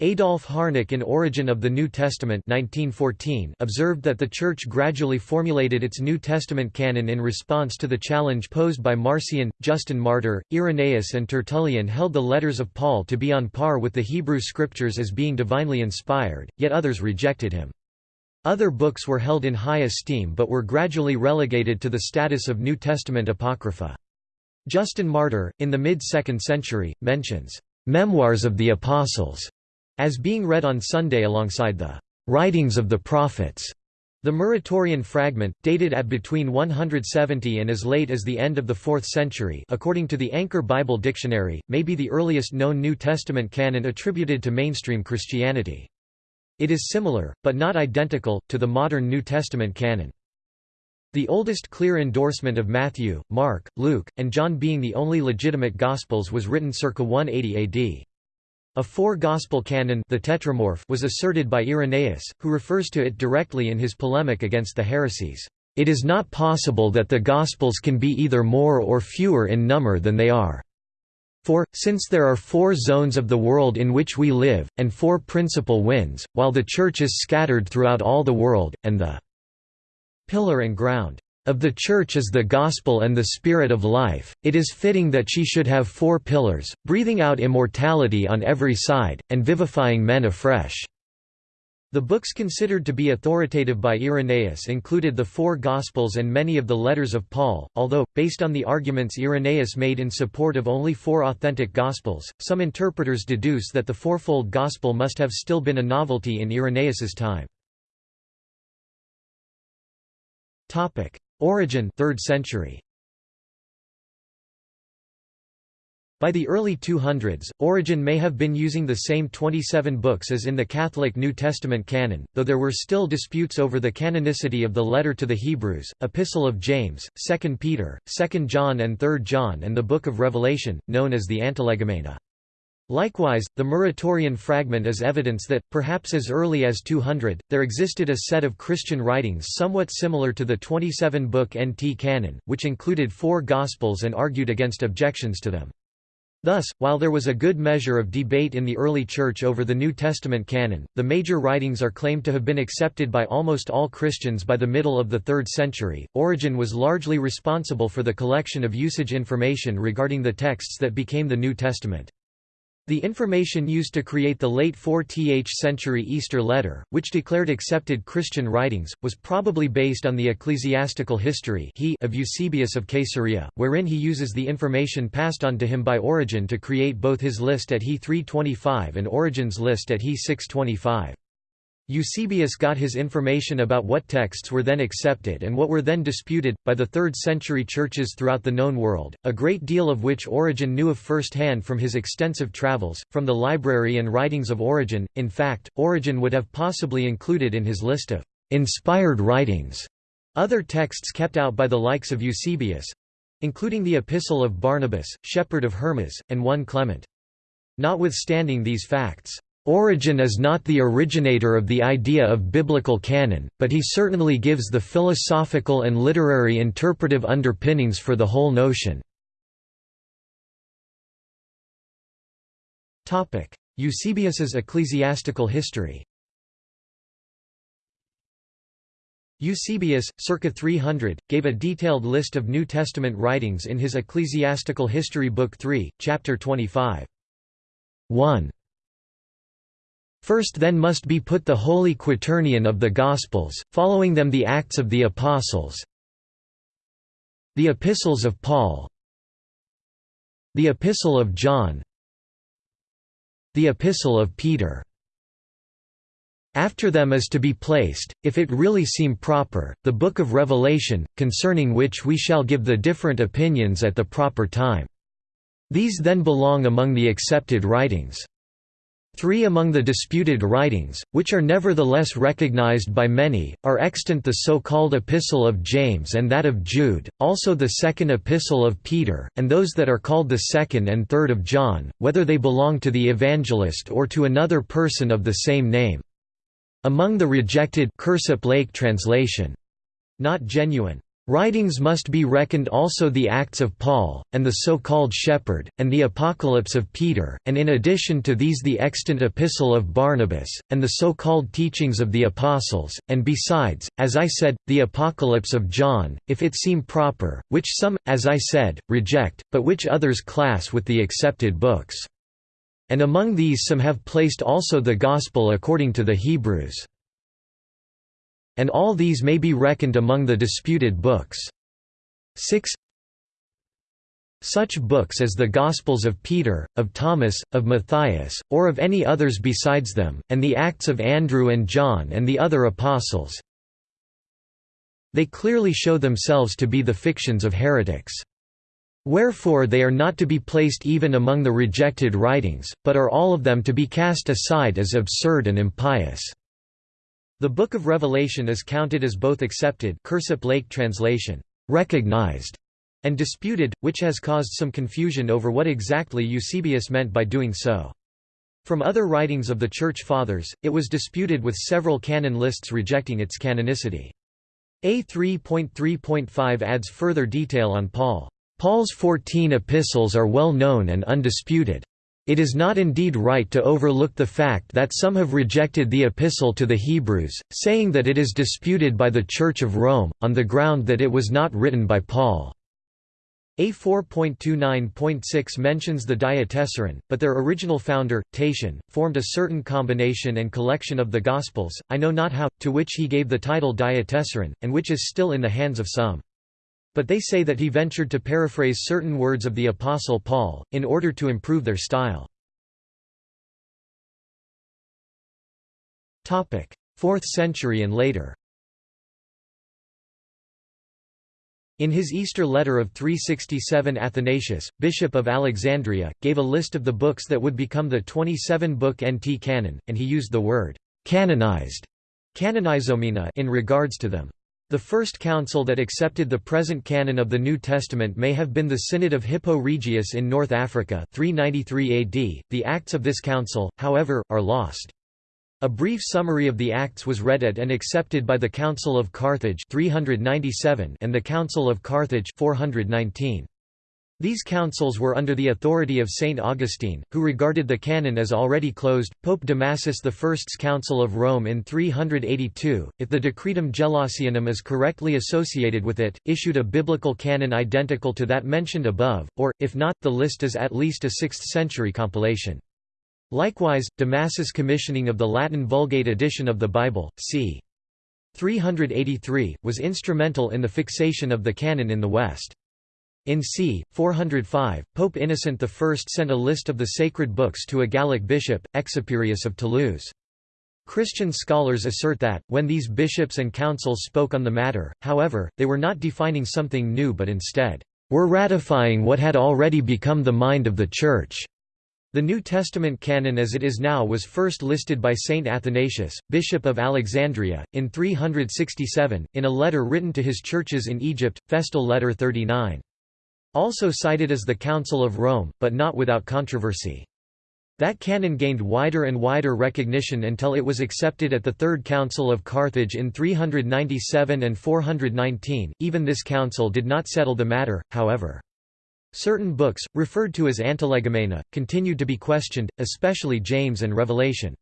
Adolf Harnack in Origin of the New Testament 1914 observed that the Church gradually formulated its New Testament canon in response to the challenge posed by Marcion, Justin Martyr, Irenaeus and Tertullian held the letters of Paul to be on par with the Hebrew Scriptures as being divinely inspired, yet others rejected him. Other books were held in high esteem but were gradually relegated to the status of New Testament apocrypha. Justin Martyr, in the mid-2nd century, mentions, "...memoirs of the Apostles", as being read on Sunday alongside the "...writings of the prophets", The Muratorian fragment, dated at between 170 and as late as the end of the 4th century according to the Anchor Bible Dictionary, may be the earliest known New Testament canon attributed to mainstream Christianity. It is similar, but not identical, to the modern New Testament canon. The oldest clear endorsement of Matthew, Mark, Luke, and John being the only legitimate Gospels was written circa 180 AD. A four-gospel canon the tetramorph was asserted by Irenaeus, who refers to it directly in his polemic against the heresies. It is not possible that the Gospels can be either more or fewer in number than they are. For, since there are four zones of the world in which we live, and four principal winds, while the Church is scattered throughout all the world, and the pillar and ground of the Church is the Gospel and the Spirit of life, it is fitting that she should have four pillars, breathing out immortality on every side, and vivifying men afresh." The books considered to be authoritative by Irenaeus included the four Gospels and many of the letters of Paul, although, based on the arguments Irenaeus made in support of only four authentic Gospels, some interpreters deduce that the fourfold Gospel must have still been a novelty in Irenaeus's time. Origen 3rd century. By the early 200s, Origen may have been using the same 27 books as in the Catholic New Testament canon, though there were still disputes over the canonicity of the Letter to the Hebrews, Epistle of James, 2 Peter, 2 John and 3 John and the Book of Revelation, known as the Antilegomena. Likewise, the Muratorian fragment is evidence that, perhaps as early as 200, there existed a set of Christian writings somewhat similar to the 27-book NT canon, which included four Gospels and argued against objections to them. Thus, while there was a good measure of debate in the early Church over the New Testament canon, the major writings are claimed to have been accepted by almost all Christians by the middle of the 3rd century. Origen was largely responsible for the collection of usage information regarding the texts that became the New Testament. The information used to create the late 4th century Easter letter, which declared accepted Christian writings, was probably based on the ecclesiastical history he of Eusebius of Caesarea, wherein he uses the information passed on to him by Origen to create both his list at He 325 and Origen's list at He 625. Eusebius got his information about what texts were then accepted and what were then disputed, by the 3rd century churches throughout the known world, a great deal of which Origen knew of first hand from his extensive travels, from the library and writings of Origen. In fact, Origen would have possibly included in his list of inspired writings other texts kept out by the likes of Eusebius including the Epistle of Barnabas, Shepherd of Hermas, and 1 Clement. Notwithstanding these facts, Origen is not the originator of the idea of biblical canon, but he certainly gives the philosophical and literary interpretive underpinnings for the whole notion. Eusebius's ecclesiastical history Eusebius, circa 300, gave a detailed list of New Testament writings in his Ecclesiastical History Book 3, Chapter 25. 1. First then must be put the Holy Quaternion of the Gospels, following them the Acts of the Apostles, the Epistles of Paul, the Epistle of John, the Epistle of Peter. After them is to be placed, if it really seem proper, the Book of Revelation, concerning which we shall give the different opinions at the proper time. These then belong among the accepted writings. Three among the disputed writings, which are nevertheless recognized by many, are extant the so-called Epistle of James and that of Jude, also the Second Epistle of Peter, and those that are called the Second and Third of John, whether they belong to the evangelist or to another person of the same name. Among the rejected Lake translation, not genuine Writings must be reckoned also the Acts of Paul, and the so-called Shepherd, and the Apocalypse of Peter, and in addition to these the extant Epistle of Barnabas, and the so-called Teachings of the Apostles, and besides, as I said, the Apocalypse of John, if it seem proper, which some, as I said, reject, but which others class with the accepted books. And among these some have placed also the Gospel according to the Hebrews and all these may be reckoned among the disputed books. 6 Such books as the Gospels of Peter, of Thomas, of Matthias, or of any others besides them, and the Acts of Andrew and John and the other apostles, They clearly show themselves to be the fictions of heretics. Wherefore they are not to be placed even among the rejected writings, but are all of them to be cast aside as absurd and impious." The Book of Revelation is counted as both accepted Lake translation, recognized, and disputed, which has caused some confusion over what exactly Eusebius meant by doing so. From other writings of the Church Fathers, it was disputed with several canon lists rejecting its canonicity. A3.3.5 adds further detail on Paul. Paul's fourteen epistles are well known and undisputed. It is not indeed right to overlook the fact that some have rejected the epistle to the Hebrews, saying that it is disputed by the Church of Rome, on the ground that it was not written by Paul. A4.29.6 mentions the Diatessaron, but their original founder, Tatian, formed a certain combination and collection of the Gospels, I know not how, to which he gave the title Diatessaron, and which is still in the hands of some. But they say that he ventured to paraphrase certain words of the Apostle Paul, in order to improve their style. 4th century and later In his Easter letter of 367 Athanasius, Bishop of Alexandria, gave a list of the books that would become the 27-book NT canon, and he used the word «canonized» in regards to them. The first council that accepted the present canon of the New Testament may have been the Synod of Hippo Regius in North Africa 393 AD. The acts of this council, however, are lost. A brief summary of the acts was read at and accepted by the Council of Carthage 397 and the Council of Carthage 419. These councils were under the authority of Saint Augustine, who regarded the canon as already closed. Pope Damasus I's Council of Rome in 382, if the Decretum Gelasianum is correctly associated with it, issued a biblical canon identical to that mentioned above, or, if not, the list is at least a 6th-century compilation. Likewise, Damasus' commissioning of the Latin Vulgate edition of the Bible, c. 383, was instrumental in the fixation of the canon in the West. In c. 405, Pope Innocent I sent a list of the sacred books to a Gallic bishop, Exuperius of Toulouse. Christian scholars assert that, when these bishops and councils spoke on the matter, however, they were not defining something new but instead, were ratifying what had already become the mind of the Church. The New Testament canon as it is now was first listed by Saint Athanasius, Bishop of Alexandria, in 367, in a letter written to his churches in Egypt, Festal Letter 39. Also cited as the Council of Rome, but not without controversy. That canon gained wider and wider recognition until it was accepted at the Third Council of Carthage in 397 and 419. Even this council did not settle the matter, however. Certain books, referred to as Antilegomena, continued to be questioned, especially James and Revelation.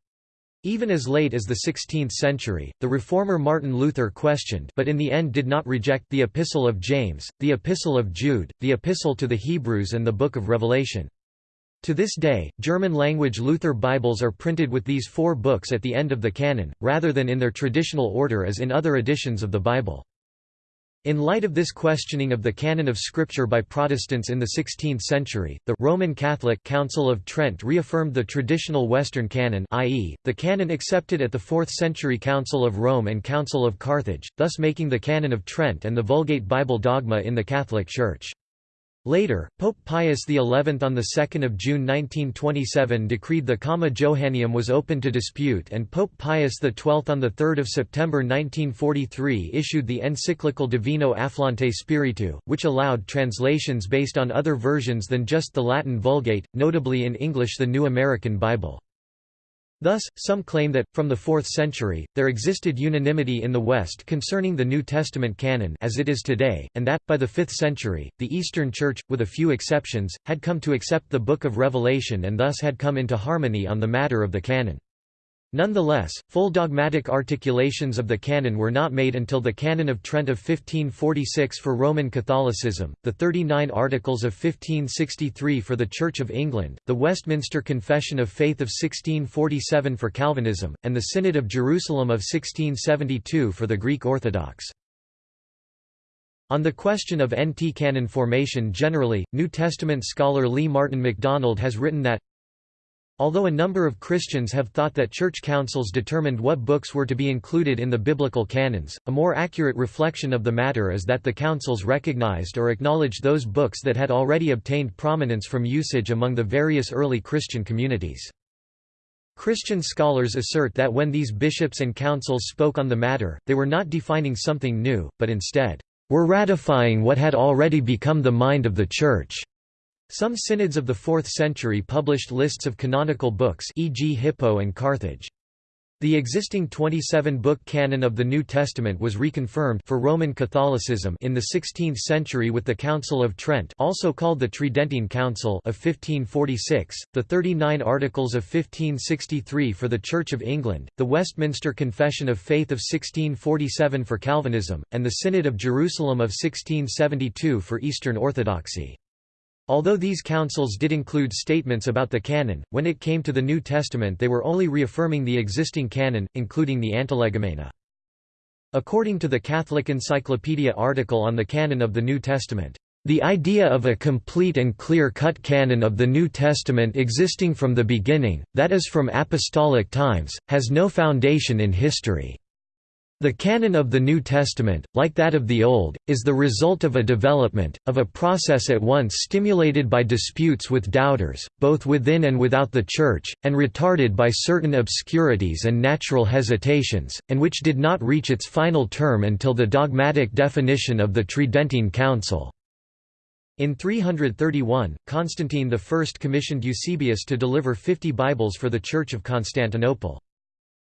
Even as late as the 16th century, the reformer Martin Luther questioned but in the end did not reject the Epistle of James, the Epistle of Jude, the Epistle to the Hebrews and the Book of Revelation. To this day, German-language Luther Bibles are printed with these four books at the end of the canon, rather than in their traditional order as in other editions of the Bible. In light of this questioning of the canon of Scripture by Protestants in the 16th century, the Roman Catholic Council of Trent reaffirmed the traditional Western canon i.e., the canon accepted at the 4th century Council of Rome and Council of Carthage, thus making the Canon of Trent and the Vulgate Bible dogma in the Catholic Church. Later, Pope Pius XI on 2 June 1927 decreed the Comma Johanneum was open to dispute and Pope Pius XII on 3 September 1943 issued the encyclical Divino Afflante Spiritu, which allowed translations based on other versions than just the Latin Vulgate, notably in English the New American Bible. Thus, some claim that, from the 4th century, there existed unanimity in the West concerning the New Testament canon as it is today, and that, by the 5th century, the Eastern Church, with a few exceptions, had come to accept the Book of Revelation and thus had come into harmony on the matter of the canon. Nonetheless, full dogmatic articulations of the canon were not made until the Canon of Trent of 1546 for Roman Catholicism, the 39 Articles of 1563 for the Church of England, the Westminster Confession of Faith of 1647 for Calvinism, and the Synod of Jerusalem of 1672 for the Greek Orthodox. On the question of NT canon formation generally, New Testament scholar Lee Martin McDonald has written that Although a number of Christians have thought that church councils determined what books were to be included in the biblical canons, a more accurate reflection of the matter is that the councils recognized or acknowledged those books that had already obtained prominence from usage among the various early Christian communities. Christian scholars assert that when these bishops and councils spoke on the matter, they were not defining something new, but instead, were ratifying what had already become the mind of the Church. Some synods of the 4th century published lists of canonical books e.g. Hippo and Carthage. The existing 27-book canon of the New Testament was reconfirmed for Roman Catholicism in the 16th century with the Council of Trent also called the Tridentine Council of 1546, the 39 Articles of 1563 for the Church of England, the Westminster Confession of Faith of 1647 for Calvinism, and the Synod of Jerusalem of 1672 for Eastern Orthodoxy. Although these councils did include statements about the canon, when it came to the New Testament they were only reaffirming the existing canon, including the Antilegomena. According to the Catholic Encyclopedia article on the canon of the New Testament, the idea of a complete and clear-cut canon of the New Testament existing from the beginning, that is from apostolic times, has no foundation in history. The canon of the New Testament, like that of the Old, is the result of a development, of a process at once stimulated by disputes with doubters, both within and without the Church, and retarded by certain obscurities and natural hesitations, and which did not reach its final term until the dogmatic definition of the Tridentine Council. In 331, Constantine I commissioned Eusebius to deliver fifty Bibles for the Church of Constantinople.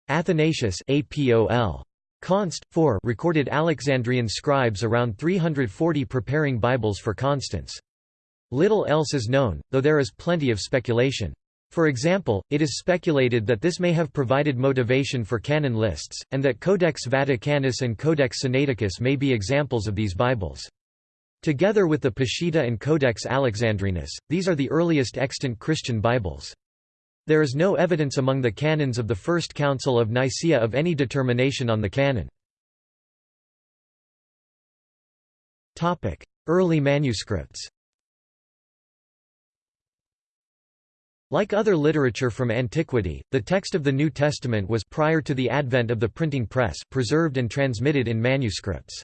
Athanasius APOL. Const. 4 recorded Alexandrian scribes around 340 preparing Bibles for Constans. Little else is known, though there is plenty of speculation. For example, it is speculated that this may have provided motivation for canon lists, and that Codex Vaticanus and Codex Sinaiticus may be examples of these Bibles. Together with the Peshitta and Codex Alexandrinus, these are the earliest extant Christian Bibles. There is no evidence among the canons of the First Council of Nicaea of any determination on the canon. Early manuscripts Like other literature from antiquity, the text of the New Testament was prior to the advent of the printing press preserved and transmitted in manuscripts.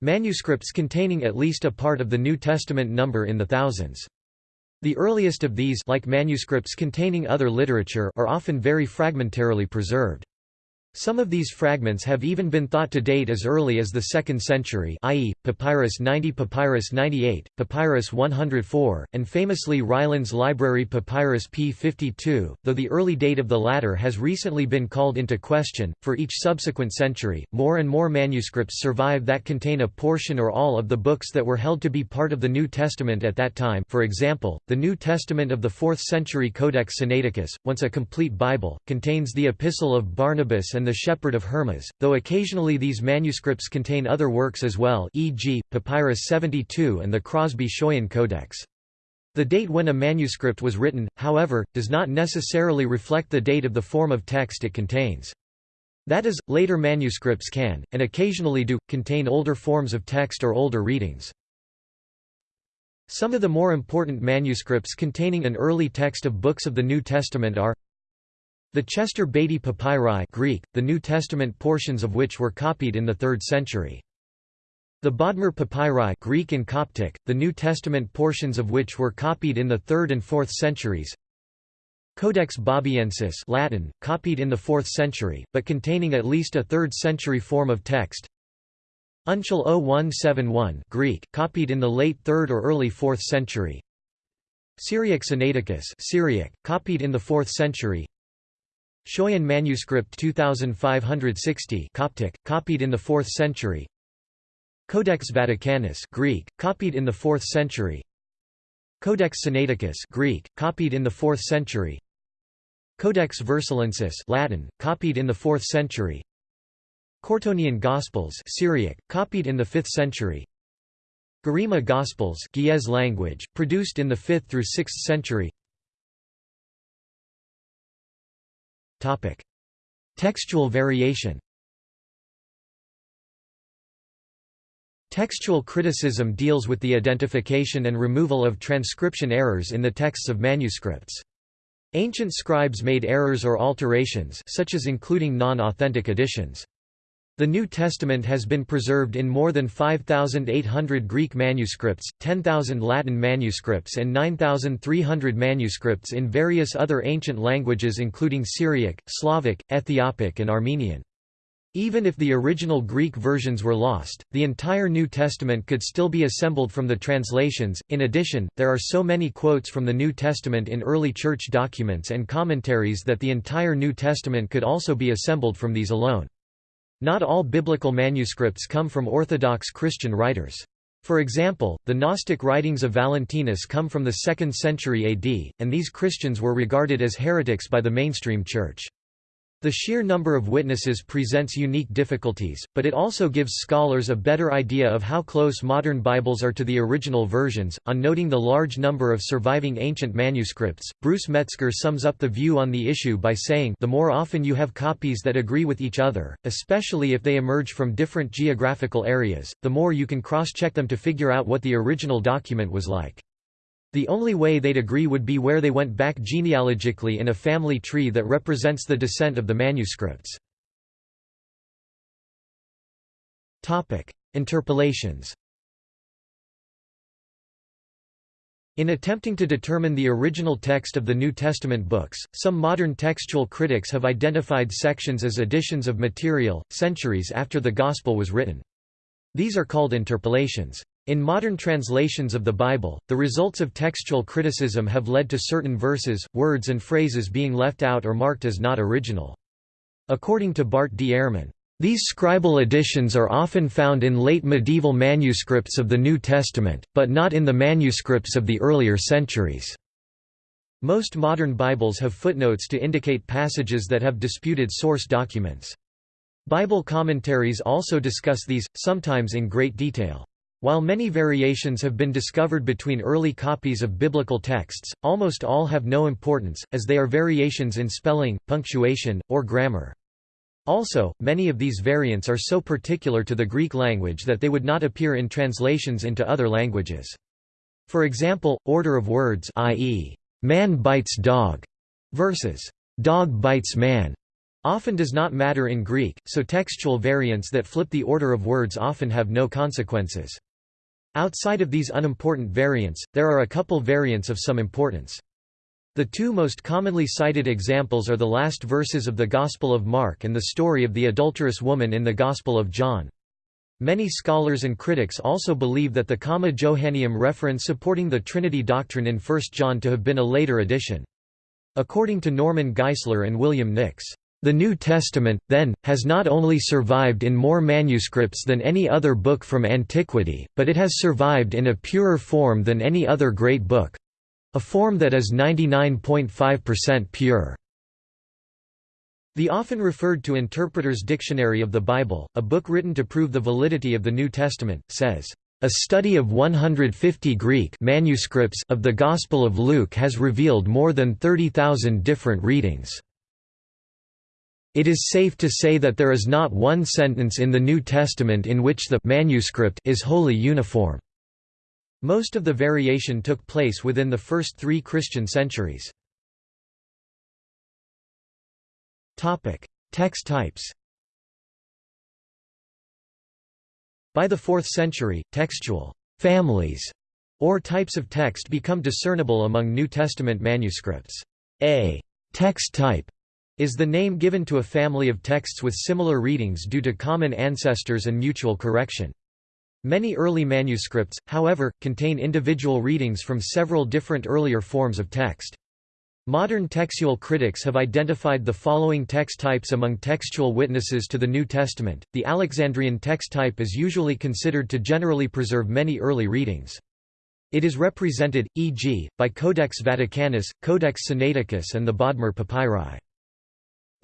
Manuscripts containing at least a part of the New Testament number in the thousands. The earliest of these like manuscripts containing other literature are often very fragmentarily preserved. Some of these fragments have even been thought to date as early as the 2nd century i.e., Papyrus 90 Papyrus 98, Papyrus 104, and famously Rylands Library Papyrus p52, though the early date of the latter has recently been called into question. For each subsequent century, more and more manuscripts survive that contain a portion or all of the books that were held to be part of the New Testament at that time for example, the New Testament of the 4th century Codex Sinaiticus, once a complete Bible, contains the Epistle of Barnabas and and the Shepherd of Hermas, though occasionally these manuscripts contain other works as well e.g., Papyrus 72 and the Crosby-Schoyen Codex. The date when a manuscript was written, however, does not necessarily reflect the date of the form of text it contains. That is, later manuscripts can, and occasionally do, contain older forms of text or older readings. Some of the more important manuscripts containing an early text of books of the New Testament are the Chester Beatty Papyri Greek, the New Testament portions of which were copied in the 3rd century. The Bodmer Papyri Greek and Coptic, the New Testament portions of which were copied in the 3rd and 4th centuries. Codex Bobiensis Latin, copied in the 4th century, but containing at least a 3rd century form of text. Uncial 0171 Greek, copied in the late 3rd or early 4th century. Syriac Sinaiticus Syriac, copied in the 4th century. Schoyen manuscript 2560 Coptic, copied in the 4th century. Codex Vaticanus Greek, copied in the 4th century. Codex Sinaiticus Greek, copied in the 4th century. Codex Vercellensis Latin, copied in the 4th century. Curetonian Gospels Syriac, copied in the 5th century. Garima Gospels language, produced in the 5th through 6th century Textual variation Textual criticism deals with the identification and removal of transcription errors in the texts of manuscripts. Ancient scribes made errors or alterations such as including non-authentic additions. The New Testament has been preserved in more than 5,800 Greek manuscripts, 10,000 Latin manuscripts and 9,300 manuscripts in various other ancient languages including Syriac, Slavic, Ethiopic and Armenian. Even if the original Greek versions were lost, the entire New Testament could still be assembled from the translations. In addition, there are so many quotes from the New Testament in early church documents and commentaries that the entire New Testament could also be assembled from these alone. Not all biblical manuscripts come from Orthodox Christian writers. For example, the Gnostic writings of Valentinus come from the 2nd century AD, and these Christians were regarded as heretics by the mainstream church. The sheer number of witnesses presents unique difficulties, but it also gives scholars a better idea of how close modern Bibles are to the original versions. On noting the large number of surviving ancient manuscripts, Bruce Metzger sums up the view on the issue by saying the more often you have copies that agree with each other, especially if they emerge from different geographical areas, the more you can cross-check them to figure out what the original document was like. The only way they'd agree would be where they went back genealogically in a family tree that represents the descent of the manuscripts. Interpolations In attempting to determine the original text of the New Testament books, some modern textual critics have identified sections as additions of material, centuries after the Gospel was written. These are called interpolations. In modern translations of the Bible, the results of textual criticism have led to certain verses, words and phrases being left out or marked as not original. According to Bart D. Ehrman, these scribal additions are often found in late medieval manuscripts of the New Testament, but not in the manuscripts of the earlier centuries. Most modern Bibles have footnotes to indicate passages that have disputed source documents. Bible commentaries also discuss these, sometimes in great detail. While many variations have been discovered between early copies of biblical texts, almost all have no importance, as they are variations in spelling, punctuation, or grammar. Also, many of these variants are so particular to the Greek language that they would not appear in translations into other languages. For example, order of words i.e., man bites dog versus dog bites man often does not matter in Greek, so textual variants that flip the order of words often have no consequences. Outside of these unimportant variants, there are a couple variants of some importance. The two most commonly cited examples are the last verses of the Gospel of Mark and the story of the adulterous woman in the Gospel of John. Many scholars and critics also believe that the Comma Johanneum reference supporting the Trinity doctrine in 1 John to have been a later addition. According to Norman Geisler and William Nix, the New Testament, then, has not only survived in more manuscripts than any other book from antiquity, but it has survived in a purer form than any other great book—a form that is 99.5% pure. The often referred to Interpreter's Dictionary of the Bible, a book written to prove the validity of the New Testament, says, "...a study of 150 Greek manuscripts of the Gospel of Luke has revealed more than 30,000 different readings." It is safe to say that there is not one sentence in the New Testament in which the manuscript is wholly uniform. Most of the variation took place within the first three Christian centuries. Text types By the 4th century, textual families or types of text become discernible among New Testament manuscripts. A text type is the name given to a family of texts with similar readings due to common ancestors and mutual correction. Many early manuscripts, however, contain individual readings from several different earlier forms of text. Modern textual critics have identified the following text types among textual witnesses to the New Testament. The Alexandrian text type is usually considered to generally preserve many early readings. It is represented, e.g., by Codex Vaticanus, Codex Sinaiticus and the Bodmer Papyri.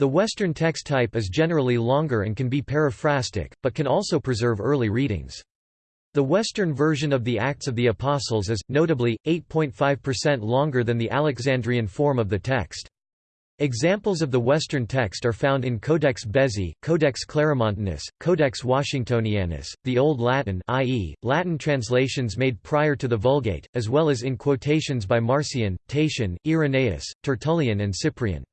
The Western text type is generally longer and can be paraphrastic, but can also preserve early readings. The Western version of the Acts of the Apostles is, notably, 8.5% longer than the Alexandrian form of the text. Examples of the Western text are found in Codex Bezae, Codex Claromontanus, Codex Washingtonianus, the Old Latin i.e., Latin translations made prior to the Vulgate, as well as in quotations by Marcion, Tatian, Irenaeus, Tertullian and Cyprian.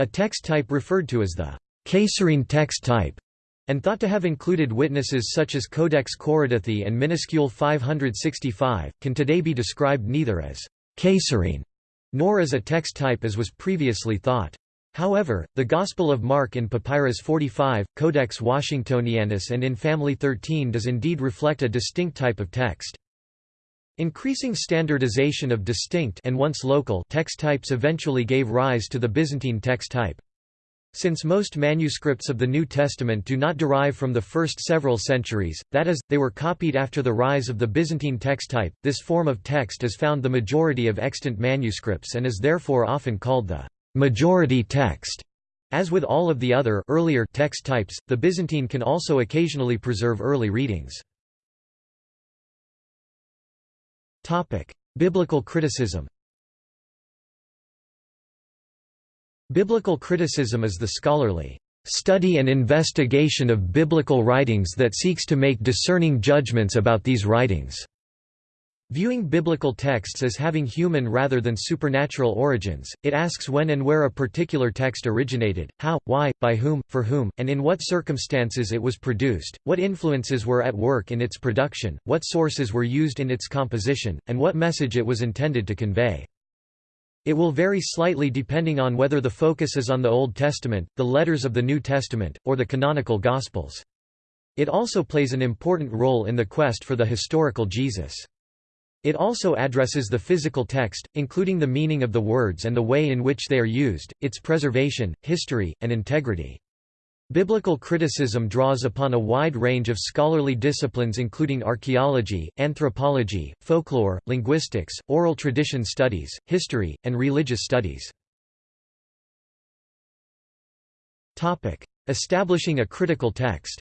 A text type referred to as the Caesarean text type and thought to have included witnesses such as Codex Koridethi and Minuscule 565, can today be described neither as Caesarean nor as a text type as was previously thought. However, the Gospel of Mark in Papyrus 45, Codex Washingtonianus and in Family 13 does indeed reflect a distinct type of text. Increasing standardization of distinct and once local text types eventually gave rise to the Byzantine text type. Since most manuscripts of the New Testament do not derive from the first several centuries, that is, they were copied after the rise of the Byzantine text type, this form of text is found the majority of extant manuscripts and is therefore often called the majority text. As with all of the other earlier text types, the Byzantine can also occasionally preserve early readings. Biblical criticism Biblical criticism is the scholarly study and investigation of biblical writings that seeks to make discerning judgments about these writings. Viewing biblical texts as having human rather than supernatural origins, it asks when and where a particular text originated, how, why, by whom, for whom, and in what circumstances it was produced, what influences were at work in its production, what sources were used in its composition, and what message it was intended to convey. It will vary slightly depending on whether the focus is on the Old Testament, the letters of the New Testament, or the canonical Gospels. It also plays an important role in the quest for the historical Jesus. It also addresses the physical text, including the meaning of the words and the way in which they are used, its preservation, history, and integrity. Biblical criticism draws upon a wide range of scholarly disciplines including archaeology, anthropology, folklore, linguistics, oral tradition studies, history, and religious studies. Establishing a critical text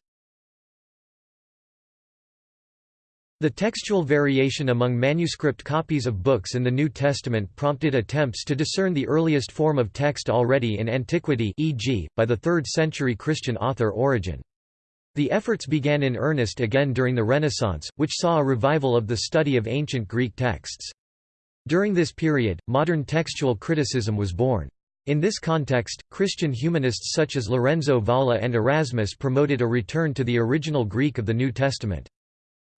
The textual variation among manuscript copies of books in the New Testament prompted attempts to discern the earliest form of text already in antiquity e.g., by the 3rd century Christian author Origen. The efforts began in earnest again during the Renaissance, which saw a revival of the study of ancient Greek texts. During this period, modern textual criticism was born. In this context, Christian humanists such as Lorenzo Valla and Erasmus promoted a return to the original Greek of the New Testament.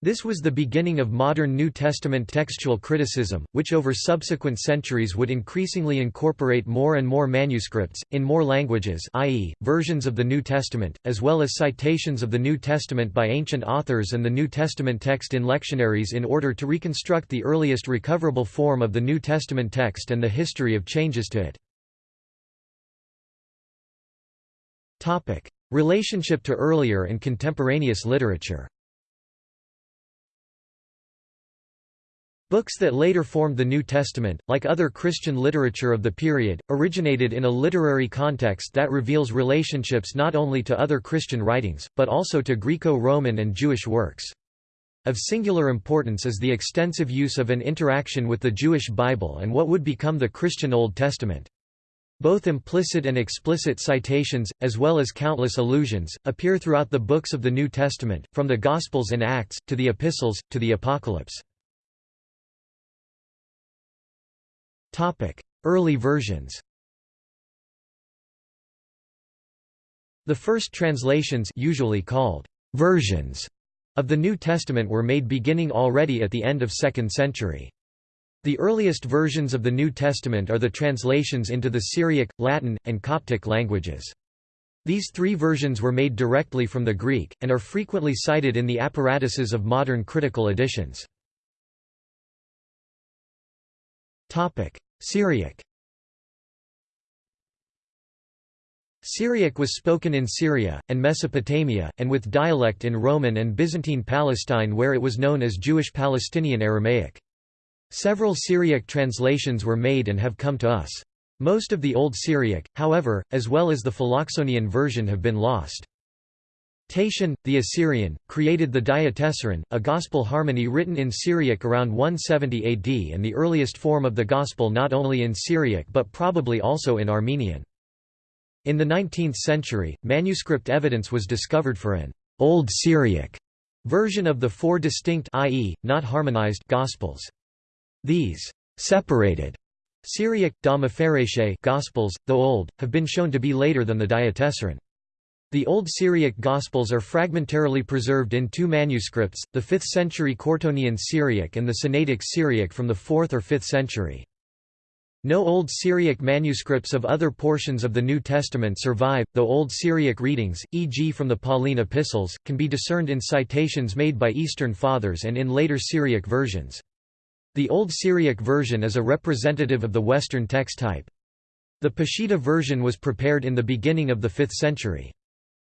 This was the beginning of modern New Testament textual criticism, which over subsequent centuries would increasingly incorporate more and more manuscripts, in more languages i.e., versions of the New Testament, as well as citations of the New Testament by ancient authors and the New Testament text in lectionaries in order to reconstruct the earliest recoverable form of the New Testament text and the history of changes to it. Relationship to earlier and contemporaneous literature Books that later formed the New Testament, like other Christian literature of the period, originated in a literary context that reveals relationships not only to other Christian writings, but also to Greco-Roman and Jewish works. Of singular importance is the extensive use of an interaction with the Jewish Bible and what would become the Christian Old Testament. Both implicit and explicit citations, as well as countless allusions, appear throughout the books of the New Testament, from the Gospels and Acts, to the Epistles, to the Apocalypse. Early versions The first translations usually called versions of the New Testament were made beginning already at the end of 2nd century. The earliest versions of the New Testament are the translations into the Syriac, Latin, and Coptic languages. These three versions were made directly from the Greek, and are frequently cited in the apparatuses of modern critical editions. Syriac Syriac was spoken in Syria, and Mesopotamia, and with dialect in Roman and Byzantine Palestine where it was known as Jewish Palestinian Aramaic. Several Syriac translations were made and have come to us. Most of the Old Syriac, however, as well as the Philoxenian version have been lost. Tatian, the Assyrian, created the Diatessaron, a gospel harmony written in Syriac around 170 AD and the earliest form of the gospel not only in Syriac but probably also in Armenian. In the 19th century, manuscript evidence was discovered for an Old Syriac version of the four distinct i.e., not harmonized Gospels. These separated Syriac, Gospels, though old, have been shown to be later than the Diatessaron. The Old Syriac Gospels are fragmentarily preserved in two manuscripts, the 5th century Curetonian Syriac and the Sinaitic Syriac from the 4th or 5th century. No Old Syriac manuscripts of other portions of the New Testament survive, though Old Syriac readings, e.g. from the Pauline epistles, can be discerned in citations made by Eastern Fathers and in later Syriac versions. The Old Syriac version is a representative of the Western text type. The Peshitta version was prepared in the beginning of the 5th century.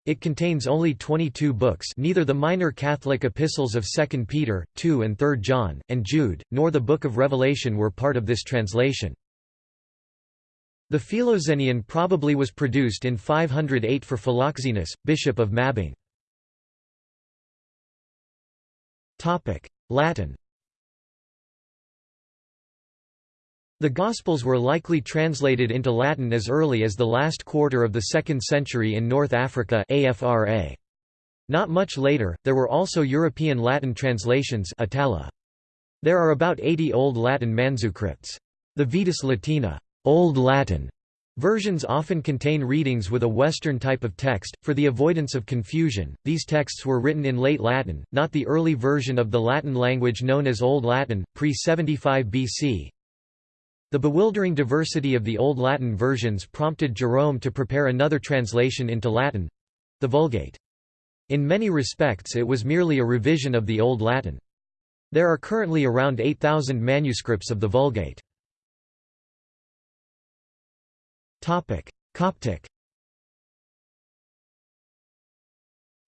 It contains only 22 books neither the minor Catholic epistles of 2 Peter, 2 and 3 John, and Jude, nor the Book of Revelation were part of this translation. The Philoxenian probably was produced in 508 for Philoxenus, bishop of Mabain. Latin The Gospels were likely translated into Latin as early as the last quarter of the 2nd century in North Africa AFRA. Not much later, there were also European Latin translations Itala. There are about 80 Old Latin manuscripts. The Vetus Latina Old Latin versions often contain readings with a Western type of text. For the avoidance of confusion, these texts were written in Late Latin, not the early version of the Latin language known as Old Latin, pre 75 BC, the bewildering diversity of the Old Latin versions prompted Jerome to prepare another translation into Latin—the Vulgate. In many respects it was merely a revision of the Old Latin. There are currently around 8,000 manuscripts of the Vulgate. Coptic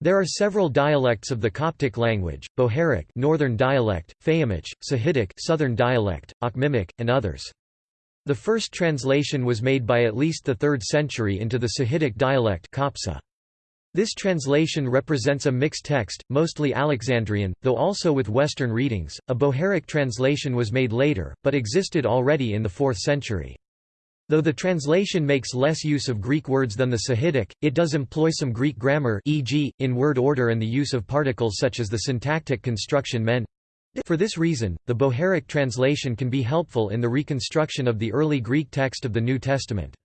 There are several dialects of the Coptic language, Bohairic northern dialect, Fayyumic, Sahidic southern dialect, Akhmimic, and others. The first translation was made by at least the 3rd century into the Sahidic dialect copsa. This translation represents a mixed text, mostly Alexandrian, though also with Western readings. A Bohairic translation was made later, but existed already in the 4th century. Though the translation makes less use of Greek words than the Sahidic, it does employ some Greek grammar e.g., in word order and the use of particles such as the syntactic construction men for this reason, the Bohairic translation can be helpful in the reconstruction of the early Greek text of the New Testament.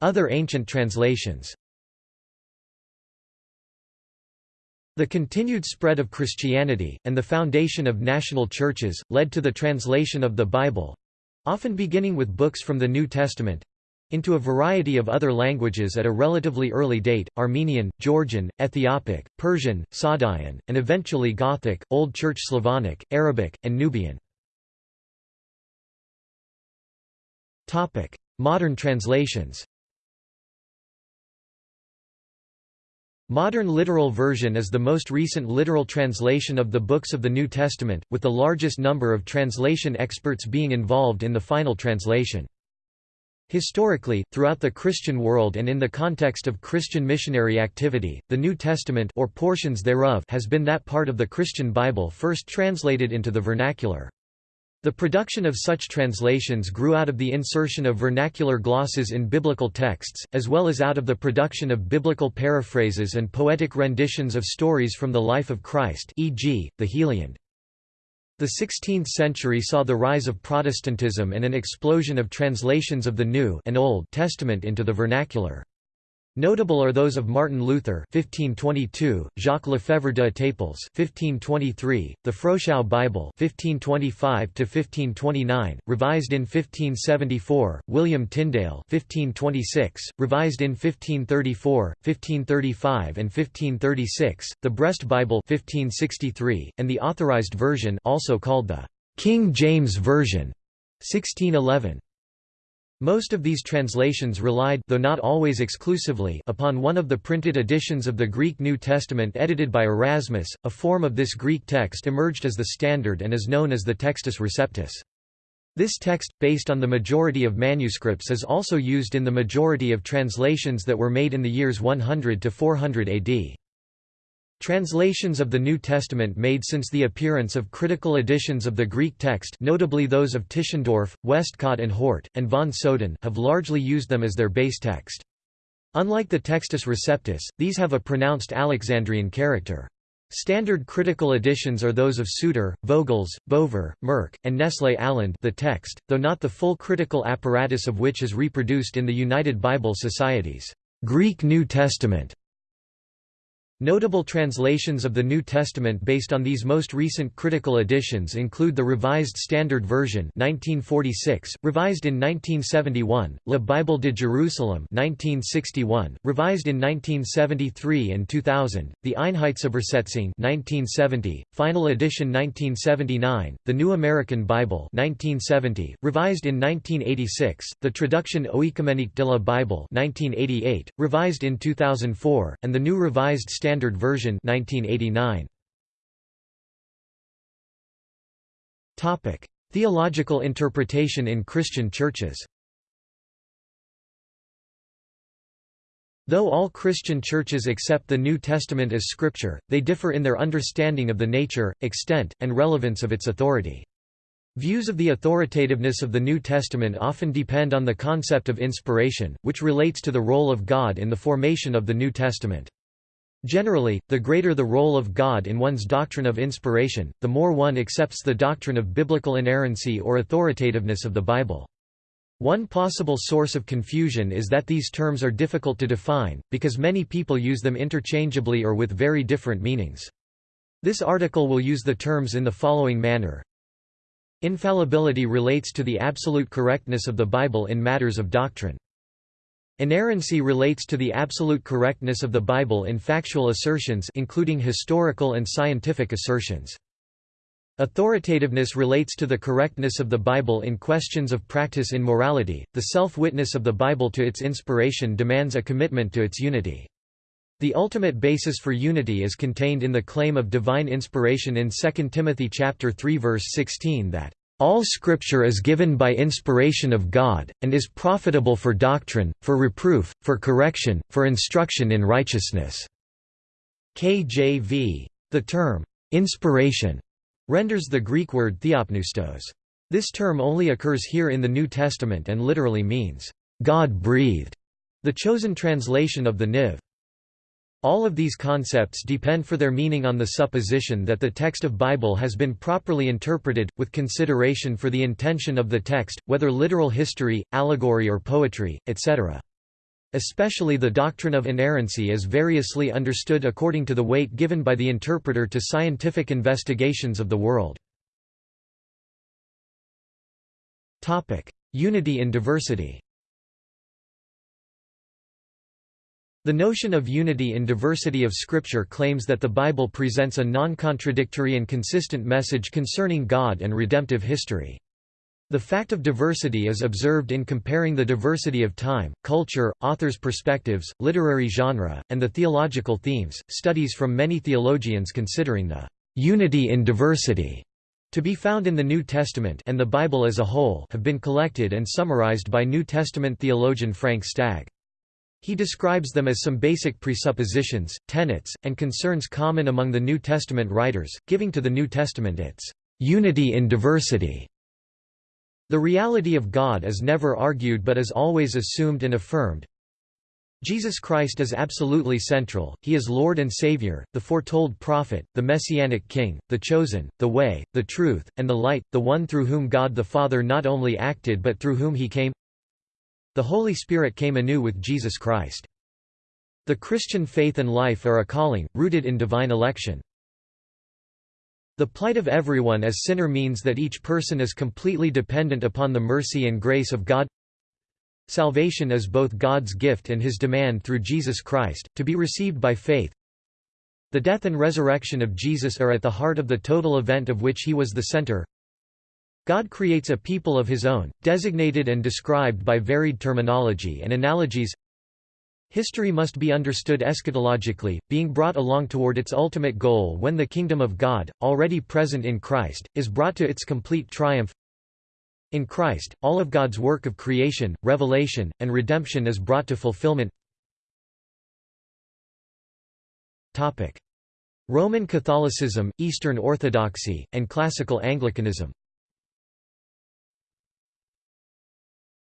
Other ancient translations The continued spread of Christianity, and the foundation of national churches, led to the translation of the Bible—often beginning with books from the New Testament, into a variety of other languages at a relatively early date, Armenian, Georgian, Ethiopic, Persian, Sogdian, and eventually Gothic, Old Church Slavonic, Arabic, and Nubian. Modern translations Modern literal version is the most recent literal translation of the books of the New Testament, with the largest number of translation experts being involved in the final translation. Historically, throughout the Christian world and in the context of Christian missionary activity, the New Testament or portions thereof has been that part of the Christian Bible first translated into the vernacular. The production of such translations grew out of the insertion of vernacular glosses in biblical texts, as well as out of the production of biblical paraphrases and poetic renditions of stories from the life of Christ e.g., the Heliand. The 16th century saw the rise of Protestantism and an explosion of translations of the New and Old Testament into the vernacular. Notable are those of Martin Luther (1522), Jacques Lefebvre de Etaples (1523), the Froschau Bible (1525–1529), revised in 1574; William Tyndale (1526), revised in 1534, 1535, and 1536; the Brest Bible (1563), and the Authorized Version, also called the King James Version, 1611. Most of these translations relied though not always exclusively upon one of the printed editions of the Greek New Testament edited by Erasmus. A form of this Greek text emerged as the standard and is known as the Textus Receptus. This text, based on the majority of manuscripts is also used in the majority of translations that were made in the years 100 to 400 AD. Translations of the New Testament made since the appearance of critical editions of the Greek text notably those of Tischendorf, Westcott and Hort, and von Soden have largely used them as their base text. Unlike the Textus Receptus, these have a pronounced Alexandrian character. Standard critical editions are those of Souter, Vogels, Bover, Merk, and Nestle Aland the text, though not the full critical apparatus of which is reproduced in the United Bible Society's Greek New Testament Notable translations of the New Testament based on these most recent critical editions include the Revised Standard Version 1946, revised in 1971, La Bible de Jerusalem 1961, revised in 1973 and 2000, the Einheitsübersetzung 1970, final edition 1979, the New American Bible 1970, revised in 1986, the Traduction Oekumenique de la Bible 1988, revised in 2004, and the New Revised Standard Standard Version 1989. Topic: Theological interpretation in Christian churches. Though all Christian churches accept the New Testament as scripture, they differ in their understanding of the nature, extent, and relevance of its authority. Views of the authoritativeness of the New Testament often depend on the concept of inspiration, which relates to the role of God in the formation of the New Testament. Generally, the greater the role of God in one's doctrine of inspiration, the more one accepts the doctrine of biblical inerrancy or authoritativeness of the Bible. One possible source of confusion is that these terms are difficult to define, because many people use them interchangeably or with very different meanings. This article will use the terms in the following manner. Infallibility relates to the absolute correctness of the Bible in matters of doctrine. Inerrancy relates to the absolute correctness of the Bible in factual assertions including historical and scientific assertions. Authoritativeness relates to the correctness of the Bible in questions of practice in morality. The self-witness of the Bible to its inspiration demands a commitment to its unity. The ultimate basis for unity is contained in the claim of divine inspiration in 2 Timothy chapter 3 verse 16 that all Scripture is given by inspiration of God, and is profitable for doctrine, for reproof, for correction, for instruction in righteousness." KJV. The term, "'inspiration' renders the Greek word theopneustos. This term only occurs here in the New Testament and literally means, "'God-breathed'", the chosen translation of the Niv. All of these concepts depend for their meaning on the supposition that the text of Bible has been properly interpreted, with consideration for the intention of the text, whether literal history, allegory or poetry, etc. Especially the doctrine of inerrancy is variously understood according to the weight given by the interpreter to scientific investigations of the world. Unity in diversity The notion of unity in diversity of Scripture claims that the Bible presents a non-contradictory and consistent message concerning God and redemptive history. The fact of diversity is observed in comparing the diversity of time, culture, authors' perspectives, literary genre, and the theological themes. Studies from many theologians considering the unity in diversity to be found in the New Testament and the Bible as a whole have been collected and summarized by New Testament theologian Frank Stagg. He describes them as some basic presuppositions, tenets, and concerns common among the New Testament writers, giving to the New Testament its unity in diversity. The reality of God is never argued but is always assumed and affirmed. Jesus Christ is absolutely central, he is Lord and Savior, the foretold prophet, the Messianic King, the chosen, the way, the truth, and the light, the one through whom God the Father not only acted but through whom he came the Holy Spirit came anew with Jesus Christ. The Christian faith and life are a calling, rooted in divine election. The plight of everyone as sinner means that each person is completely dependent upon the mercy and grace of God. Salvation is both God's gift and his demand through Jesus Christ, to be received by faith. The death and resurrection of Jesus are at the heart of the total event of which he was the center. God creates a people of his own, designated and described by varied terminology and analogies. History must be understood eschatologically, being brought along toward its ultimate goal when the kingdom of God, already present in Christ, is brought to its complete triumph. In Christ, all of God's work of creation, revelation, and redemption is brought to fulfillment. Roman Catholicism, Eastern Orthodoxy, and Classical Anglicanism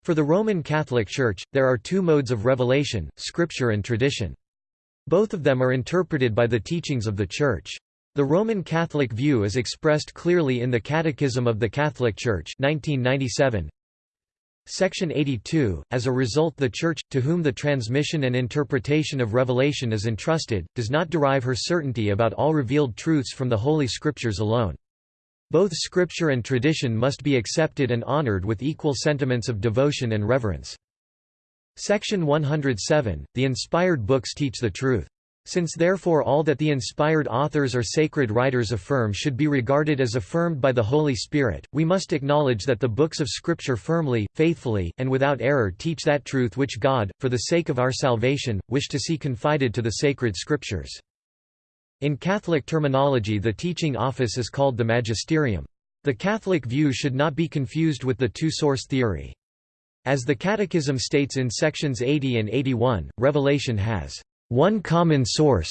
For the Roman Catholic Church, there are two modes of revelation, Scripture and tradition. Both of them are interpreted by the teachings of the Church. The Roman Catholic view is expressed clearly in the Catechism of the Catholic Church 1997. Section 82, as a result the Church, to whom the transmission and interpretation of revelation is entrusted, does not derive her certainty about all revealed truths from the Holy Scriptures alone. Both Scripture and tradition must be accepted and honored with equal sentiments of devotion and reverence. Section 107, the inspired books teach the truth. Since therefore all that the inspired authors or sacred writers affirm should be regarded as affirmed by the Holy Spirit, we must acknowledge that the books of Scripture firmly, faithfully, and without error teach that truth which God, for the sake of our salvation, wished to see confided to the sacred Scriptures. In Catholic terminology the teaching office is called the magisterium. The Catholic view should not be confused with the two-source theory. As the Catechism states in sections 80 and 81, revelation has one common source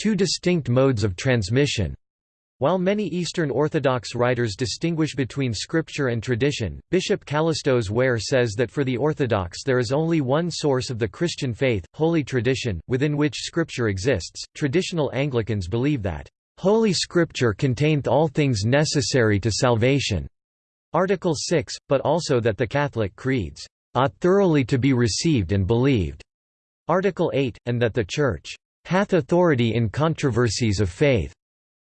two distinct modes of transmission. While many Eastern Orthodox writers distinguish between scripture and tradition, Bishop Kallistos Ware says that for the Orthodox there is only one source of the Christian faith, Holy Tradition, within which scripture exists. Traditional Anglicans believe that, Holy Scripture containeth all things necessary to salvation. Article 6, but also that the Catholic creeds ought thoroughly to be received and believed. Article 8, and that the Church hath authority in controversies of faith,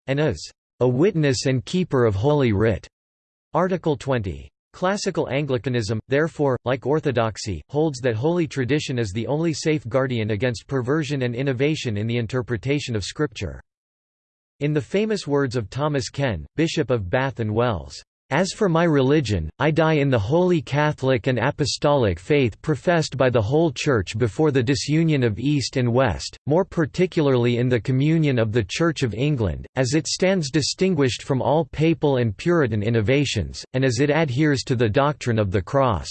and is a witness and keeper of Holy Writ. Article 20. Classical Anglicanism, therefore, like Orthodoxy, holds that holy tradition is the only safe guardian against perversion and innovation in the interpretation of Scripture. In the famous words of Thomas Ken, Bishop of Bath and Wells, as for my religion, I die in the holy Catholic and Apostolic faith professed by the whole Church before the disunion of East and West, more particularly in the communion of the Church of England, as it stands distinguished from all papal and Puritan innovations, and as it adheres to the doctrine of the Cross.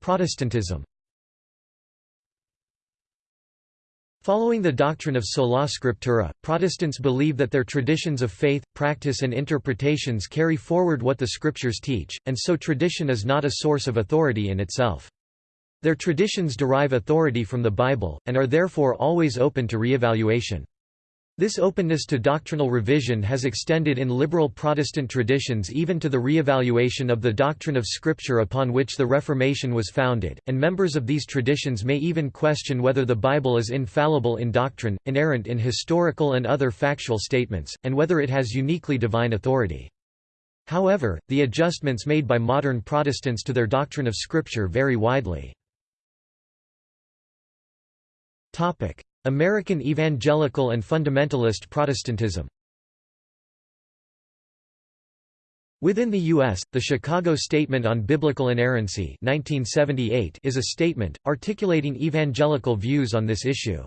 Protestantism Following the doctrine of sola scriptura, Protestants believe that their traditions of faith, practice and interpretations carry forward what the scriptures teach, and so tradition is not a source of authority in itself. Their traditions derive authority from the Bible, and are therefore always open to re-evaluation. This openness to doctrinal revision has extended in liberal Protestant traditions even to the re-evaluation of the doctrine of Scripture upon which the Reformation was founded, and members of these traditions may even question whether the Bible is infallible in doctrine, inerrant in historical and other factual statements, and whether it has uniquely divine authority. However, the adjustments made by modern Protestants to their doctrine of Scripture vary widely. American Evangelical and Fundamentalist Protestantism Within the U.S., the Chicago Statement on Biblical Inerrancy 1978 is a statement, articulating evangelical views on this issue.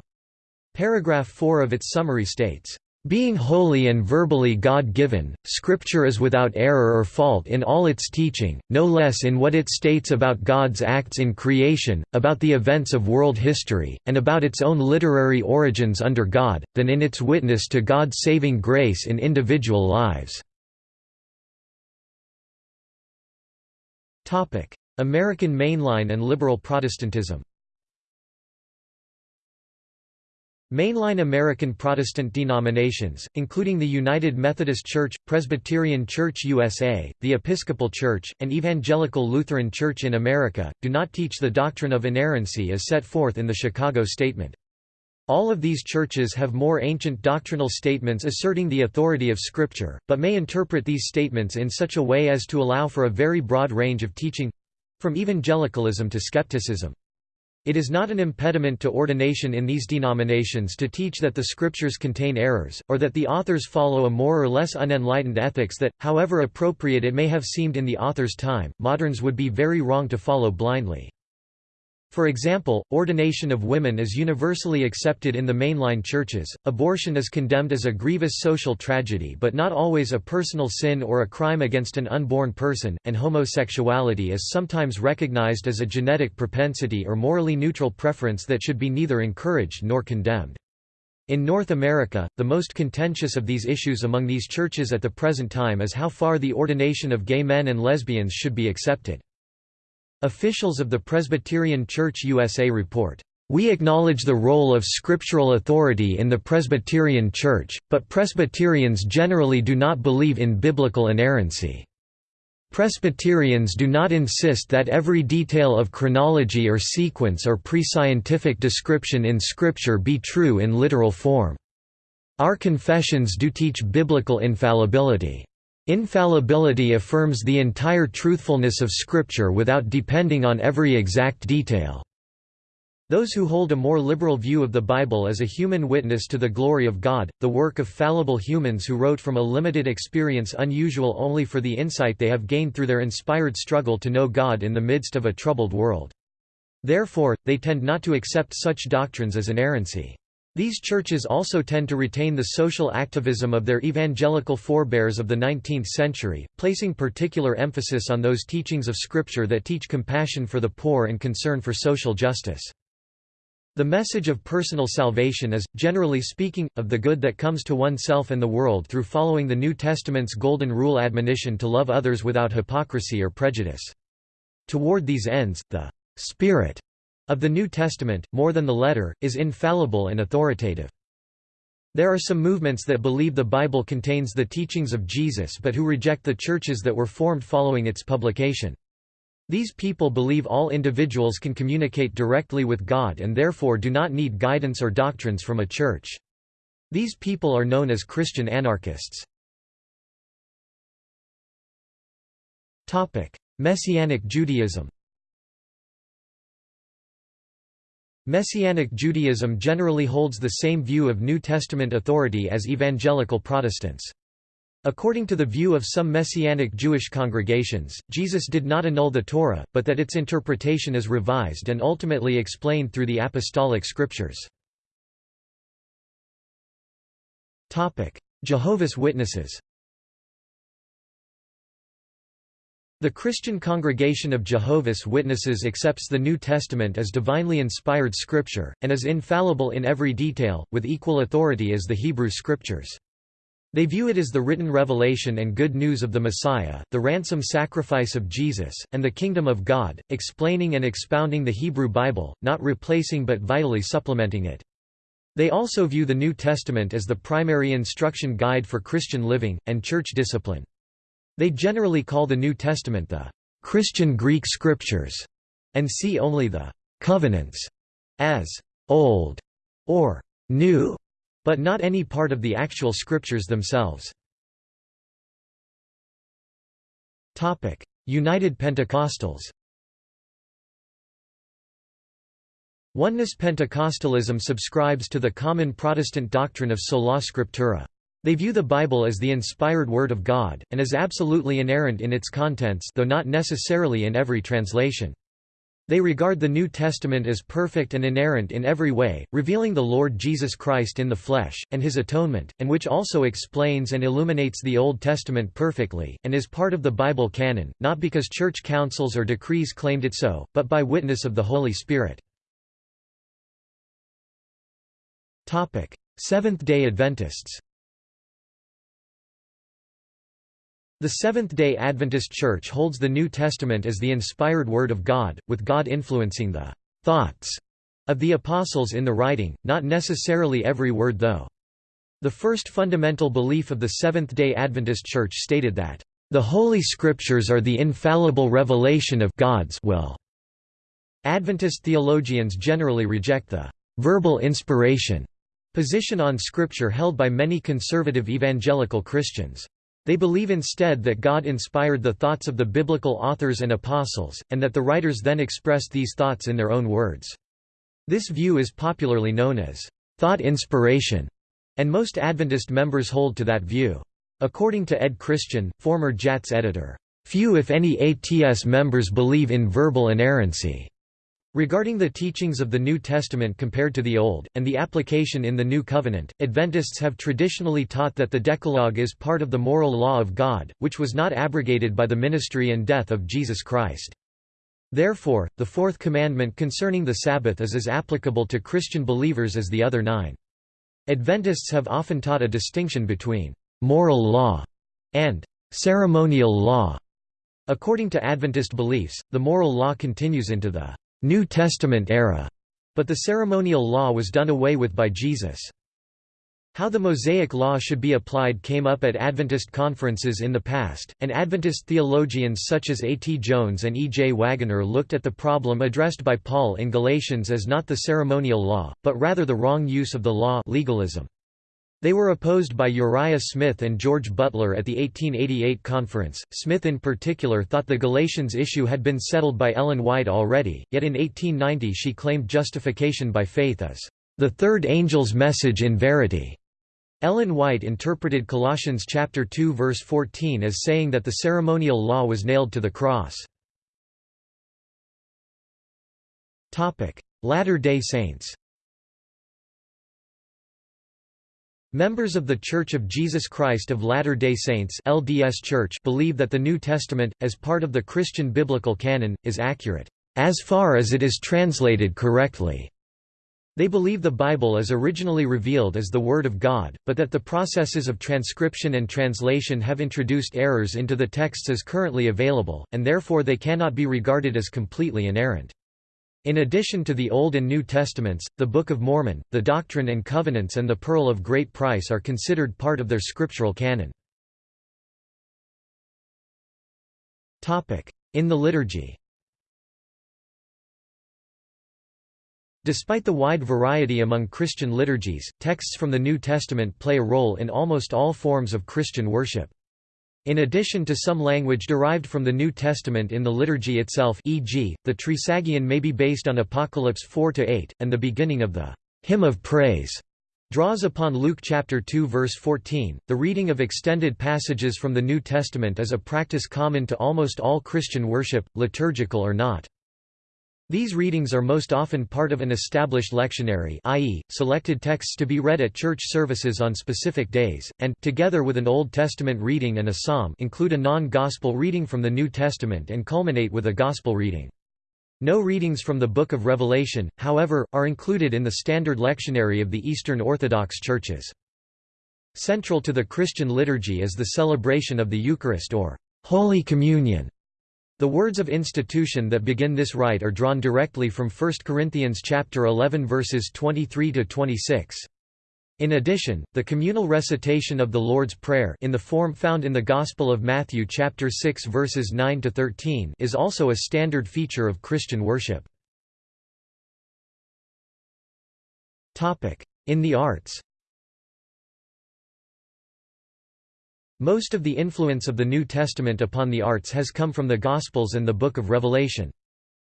Paragraph 4 of its summary states, being holy and verbally God-given, Scripture is without error or fault in all its teaching, no less in what it states about God's acts in creation, about the events of world history, and about its own literary origins under God, than in its witness to God's saving grace in individual lives. American mainline and liberal Protestantism Mainline American Protestant denominations, including the United Methodist Church, Presbyterian Church USA, the Episcopal Church, and Evangelical Lutheran Church in America, do not teach the doctrine of inerrancy as set forth in the Chicago Statement. All of these churches have more ancient doctrinal statements asserting the authority of Scripture, but may interpret these statements in such a way as to allow for a very broad range of teaching—from evangelicalism to skepticism. It is not an impediment to ordination in these denominations to teach that the scriptures contain errors, or that the authors follow a more or less unenlightened ethics that, however appropriate it may have seemed in the author's time, moderns would be very wrong to follow blindly. For example, ordination of women is universally accepted in the mainline churches, abortion is condemned as a grievous social tragedy but not always a personal sin or a crime against an unborn person, and homosexuality is sometimes recognized as a genetic propensity or morally neutral preference that should be neither encouraged nor condemned. In North America, the most contentious of these issues among these churches at the present time is how far the ordination of gay men and lesbians should be accepted. Officials of the Presbyterian Church USA report, "...we acknowledge the role of scriptural authority in the Presbyterian Church, but Presbyterians generally do not believe in biblical inerrancy." Presbyterians do not insist that every detail of chronology or sequence or pre-scientific description in Scripture be true in literal form. Our confessions do teach biblical infallibility. Infallibility affirms the entire truthfulness of Scripture without depending on every exact detail. Those who hold a more liberal view of the Bible as a human witness to the glory of God, the work of fallible humans who wrote from a limited experience unusual only for the insight they have gained through their inspired struggle to know God in the midst of a troubled world. Therefore, they tend not to accept such doctrines as inerrancy. These churches also tend to retain the social activism of their evangelical forebears of the 19th century, placing particular emphasis on those teachings of Scripture that teach compassion for the poor and concern for social justice. The message of personal salvation is, generally speaking, of the good that comes to oneself and the world through following the New Testament's Golden Rule admonition to love others without hypocrisy or prejudice. Toward these ends, the «spirit» of the New Testament, more than the letter, is infallible and authoritative. There are some movements that believe the Bible contains the teachings of Jesus but who reject the churches that were formed following its publication. These people believe all individuals can communicate directly with God and therefore do not need guidance or doctrines from a church. These people are known as Christian anarchists. Messianic Judaism Messianic Judaism generally holds the same view of New Testament authority as evangelical Protestants. According to the view of some Messianic Jewish congregations, Jesus did not annul the Torah, but that its interpretation is revised and ultimately explained through the apostolic scriptures. Jehovah's Witnesses The Christian Congregation of Jehovah's Witnesses accepts the New Testament as divinely inspired scripture, and is infallible in every detail, with equal authority as the Hebrew Scriptures. They view it as the written revelation and good news of the Messiah, the ransom sacrifice of Jesus, and the kingdom of God, explaining and expounding the Hebrew Bible, not replacing but vitally supplementing it. They also view the New Testament as the primary instruction guide for Christian living, and church discipline. They generally call the New Testament the Christian Greek Scriptures, and see only the covenants as old or new, but not any part of the actual scriptures themselves. Topic: United Pentecostals Oneness Pentecostalism subscribes to the common Protestant doctrine of sola scriptura. They view the Bible as the inspired Word of God, and as absolutely inerrant in its contents though not necessarily in every translation. They regard the New Testament as perfect and inerrant in every way, revealing the Lord Jesus Christ in the flesh, and his atonement, and which also explains and illuminates the Old Testament perfectly, and is part of the Bible canon, not because church councils or decrees claimed it so, but by witness of the Holy Spirit. Seventh-day Adventists The Seventh-day Adventist Church holds the New Testament as the inspired Word of God, with God influencing the «thoughts» of the Apostles in the writing, not necessarily every word though. The first fundamental belief of the Seventh-day Adventist Church stated that, "...the Holy Scriptures are the infallible revelation of God's will." Adventist theologians generally reject the «verbal inspiration» position on Scripture held by many conservative evangelical Christians. They believe instead that God inspired the thoughts of the biblical authors and apostles, and that the writers then expressed these thoughts in their own words. This view is popularly known as thought inspiration, and most Adventist members hold to that view. According to Ed Christian, former JATS editor, "...few if any ATS members believe in verbal inerrancy." Regarding the teachings of the New Testament compared to the Old, and the application in the New Covenant, Adventists have traditionally taught that the Decalogue is part of the moral law of God, which was not abrogated by the ministry and death of Jesus Christ. Therefore, the fourth commandment concerning the Sabbath is as applicable to Christian believers as the other nine. Adventists have often taught a distinction between «moral law» and «ceremonial law». According to Adventist beliefs, the moral law continues into the New Testament era, but the ceremonial law was done away with by Jesus. How the Mosaic Law should be applied came up at Adventist conferences in the past, and Adventist theologians such as A. T. Jones and E. J. Waggoner looked at the problem addressed by Paul in Galatians as not the ceremonial law, but rather the wrong use of the law legalism. They were opposed by Uriah Smith and George Butler at the 1888 conference. Smith in particular thought the Galatians issue had been settled by Ellen White already, yet in 1890 she claimed justification by faith as the third angel's message in verity. Ellen White interpreted Colossians chapter 2 verse 14 as saying that the ceremonial law was nailed to the cross. Topic: Latter-day Saints. Members of The Church of Jesus Christ of Latter-day Saints LDS Church believe that the New Testament, as part of the Christian biblical canon, is accurate, as far as it is translated correctly. They believe the Bible is originally revealed as the Word of God, but that the processes of transcription and translation have introduced errors into the texts as currently available, and therefore they cannot be regarded as completely inerrant. In addition to the Old and New Testaments, the Book of Mormon, the Doctrine and Covenants and the Pearl of Great Price are considered part of their scriptural canon. In the liturgy Despite the wide variety among Christian liturgies, texts from the New Testament play a role in almost all forms of Christian worship. In addition to some language derived from the New Testament in the liturgy itself e.g., the Trisagion may be based on Apocalypse 4–8, and the beginning of the «hymn of praise» draws upon Luke chapter 2 verse 14. The reading of extended passages from the New Testament is a practice common to almost all Christian worship, liturgical or not. These readings are most often part of an established lectionary i.e., selected texts to be read at church services on specific days, and together with an Old Testament reading and a psalm include a non-gospel reading from the New Testament and culminate with a gospel reading. No readings from the Book of Revelation, however, are included in the standard lectionary of the Eastern Orthodox churches. Central to the Christian liturgy is the celebration of the Eucharist or Holy Communion, the words of institution that begin this rite are drawn directly from 1 Corinthians chapter 11 verses 23 to 26. In addition, the communal recitation of the Lord's Prayer in the form found in the Gospel of Matthew chapter 6 verses 9 to 13 is also a standard feature of Christian worship. Topic: In the arts. Most of the influence of the New Testament upon the arts has come from the Gospels and the Book of Revelation.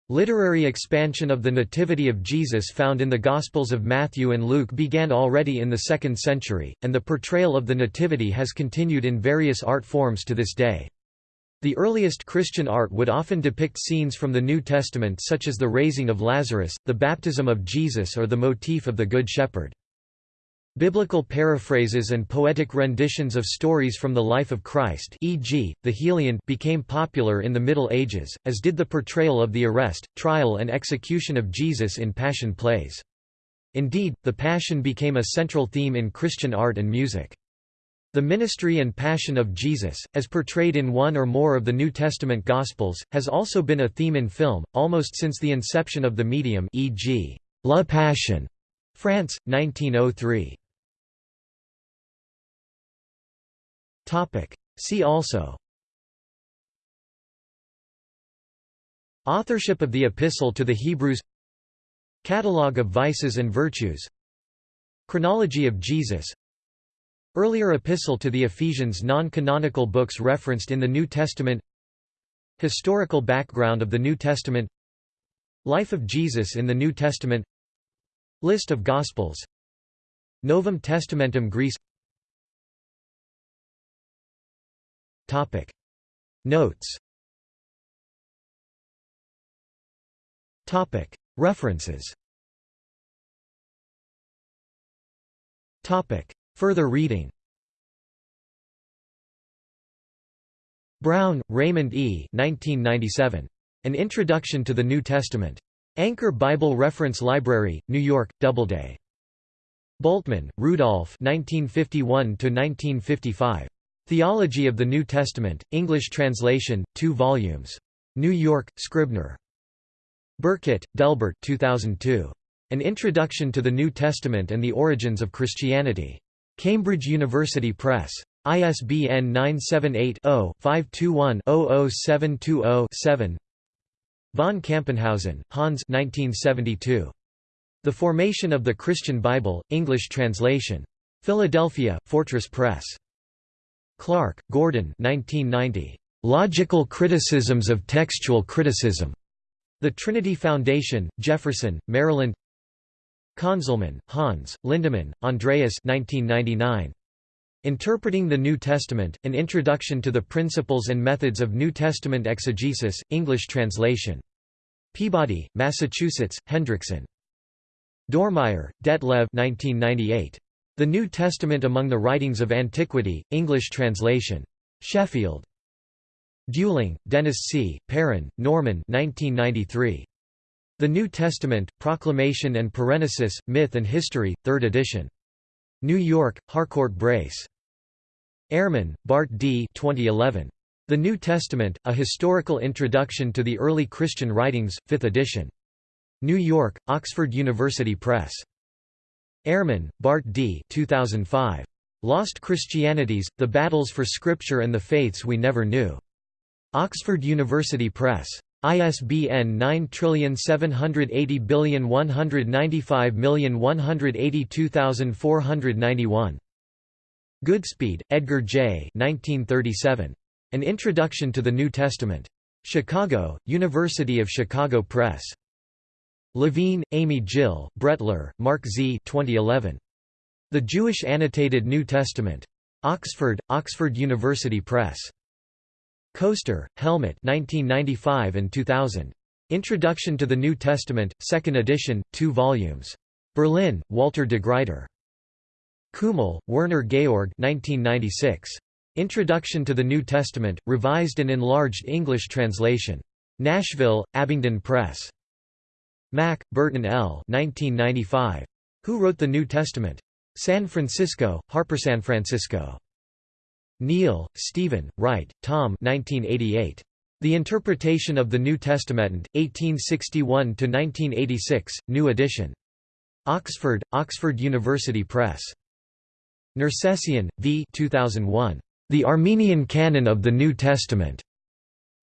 Literary expansion of the Nativity of Jesus found in the Gospels of Matthew and Luke began already in the 2nd century, and the portrayal of the Nativity has continued in various art forms to this day. The earliest Christian art would often depict scenes from the New Testament such as the raising of Lazarus, the baptism of Jesus or the motif of the Good Shepherd. Biblical paraphrases and poetic renditions of stories from the life of Christ e.g., the Heliand became popular in the Middle Ages, as did the portrayal of the arrest, trial and execution of Jesus in Passion plays. Indeed, the Passion became a central theme in Christian art and music. The ministry and passion of Jesus, as portrayed in one or more of the New Testament Gospels, has also been a theme in film, almost since the inception of the medium e.g., La Passion, France, 1903. Topic. See also. Authorship of the Epistle to the Hebrews. Catalogue of Vices and Virtues. Chronology of Jesus. Earlier Epistle to the Ephesians Non-canonical books referenced in the New Testament. Historical background of the New Testament. Life of Jesus in the New Testament. List of Gospels. Novum Testamentum Graece Topic. Notes Topic. References Further reading Brown, Raymond E. 1997. An Introduction to the New Testament. Anchor Bible Reference Library, New York, Doubleday. Bultmann, Rudolf 1951–1955. Theology of the New Testament, English translation, 2 volumes. New York, Scribner. Burkett, Delbert 2002. An Introduction to the New Testament and the Origins of Christianity. Cambridge University Press. ISBN 978-0-521-00720-7 Von Campenhausen, Hans 1972. The Formation of the Christian Bible, English translation. Philadelphia, Fortress Press. Clark, Gordon 1990. Logical Criticisms of Textual Criticism. The Trinity Foundation, Jefferson, Maryland Conzelmann, Hans, Lindemann, Andreas 1999. Interpreting the New Testament, An Introduction to the Principles and Methods of New Testament Exegesis, English translation. Peabody, Massachusetts, Hendrickson. Dormeyer, Detlev 1998. The New Testament Among the Writings of Antiquity, English translation. Sheffield. Duling, Dennis C., Perrin, Norman 1993. The New Testament, Proclamation and Parenesis, Myth and History, 3rd edition. New York, Harcourt Brace. Ehrman, Bart D. 2011. The New Testament, A Historical Introduction to the Early Christian Writings, 5th edition. New York, Oxford University Press. Ehrman, Bart D. 2005. Lost Christianities, The Battles for Scripture and the Faiths We Never Knew. Oxford University Press. ISBN 9780195182491. Goodspeed, Edgar J. 1937. An Introduction to the New Testament. Chicago, University of Chicago Press. Levine, Amy Jill, Brettler, Mark Z. 2011. The Jewish Annotated New Testament. Oxford, Oxford University Press. Koester, Helmut 1995 and 2000. Introduction to the New Testament, 2nd edition, 2 volumes. Berlin, Walter de Gruyter. Kümmel, Werner Georg 1996. Introduction to the New Testament, revised and enlarged English translation. Nashville, Abingdon Press. Mack, Burton L. 1995. Who Wrote the New Testament? San Francisco, Harper San Francisco. Neill, Stephen, Wright, Tom 1988. The Interpretation of the New Testament, 1861–1986, New Edition. Oxford, Oxford University Press. Nersessian, V. 2001. The Armenian Canon of the New Testament.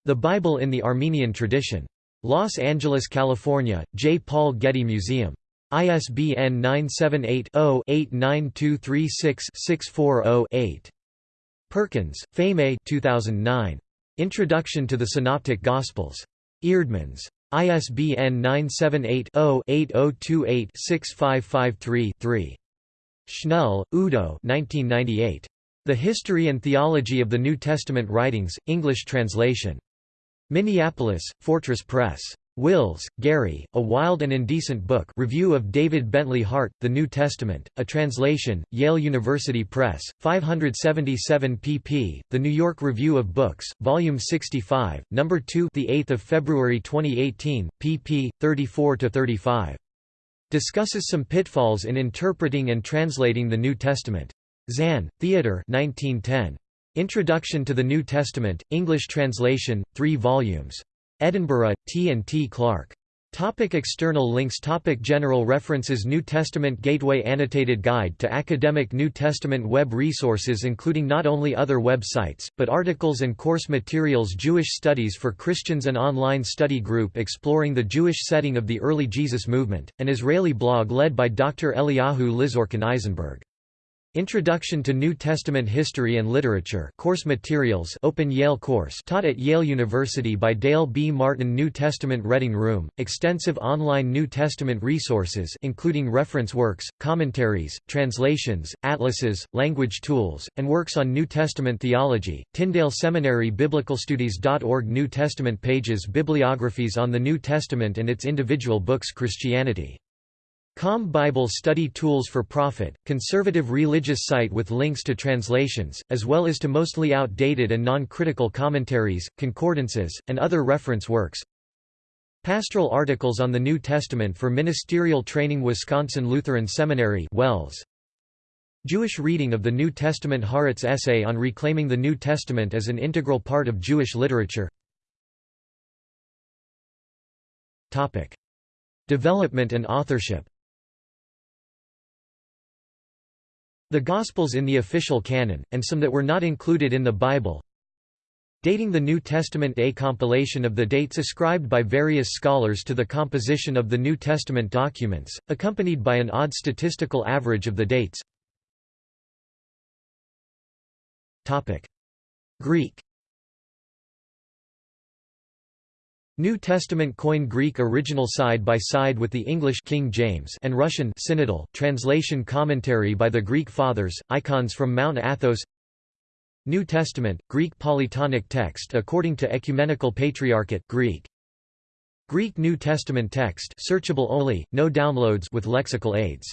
The Bible in the Armenian Tradition. Los Angeles, California, J. Paul Getty Museum. ISBN 978-0-89236-640-8. Perkins, Pheme 2009. Introduction to the Synoptic Gospels. Eerdmans. ISBN 978 0 8028 6553 3. Schnelle, Udo 1998. The History and Theology of the New Testament Writings, English translation. Minneapolis, Fortress Press. Wills, Garry, A Wild and Indecent Book Review of David Bentley Hart, The New Testament, a translation, Yale University Press, 577 pp. The New York Review of Books, Volume 65, No. 2 8 February 2018, pp. 34–35 discusses some pitfalls in interpreting and translating the New Testament. Zahn, Theodor 1910. Introduction to the New Testament, English translation, 3 volumes. Edinburgh, T. and T. Clark. Topic external links Topic General references New Testament Gateway Annotated Guide to Academic New Testament Web resources including not only other websites, but articles and course materials Jewish Studies for Christians An online study group exploring the Jewish setting of the early Jesus movement, an Israeli blog led by Dr. Eliyahu Lizorkin Eyzenberg Introduction to New Testament History and Literature course materials open Yale course taught at Yale University by Dale B. Martin New Testament Reading Room, extensive online New Testament resources including reference works, commentaries, translations, atlases, language tools, and works on New Testament theology, Tyndale Seminary BiblicalStudies.org New Testament pages Bibliographies on the New Testament and its individual books Christianity Com Bible Study Tools for Profit, conservative religious site with links to translations, as well as to mostly outdated and non-critical commentaries, concordances, and other reference works. Pastoral articles on the New Testament for Ministerial Training Wisconsin Lutheran Seminary Wells. Jewish reading of the New Testament Haaretz essay on reclaiming the New Testament as an integral part of Jewish literature Development and authorship The Gospels in the official canon, and some that were not included in the Bible. Dating the New Testament A compilation of the dates ascribed by various scholars to the composition of the New Testament documents, accompanied by an odd statistical average of the dates. Greek New Testament Koine Greek original side by side with the English King James and Russian Synodal translation commentary by the Greek Fathers, icons from Mount Athos New Testament, Greek polytonic text according to Ecumenical Patriarchate Greek. Greek New Testament text searchable only, no downloads with lexical aids.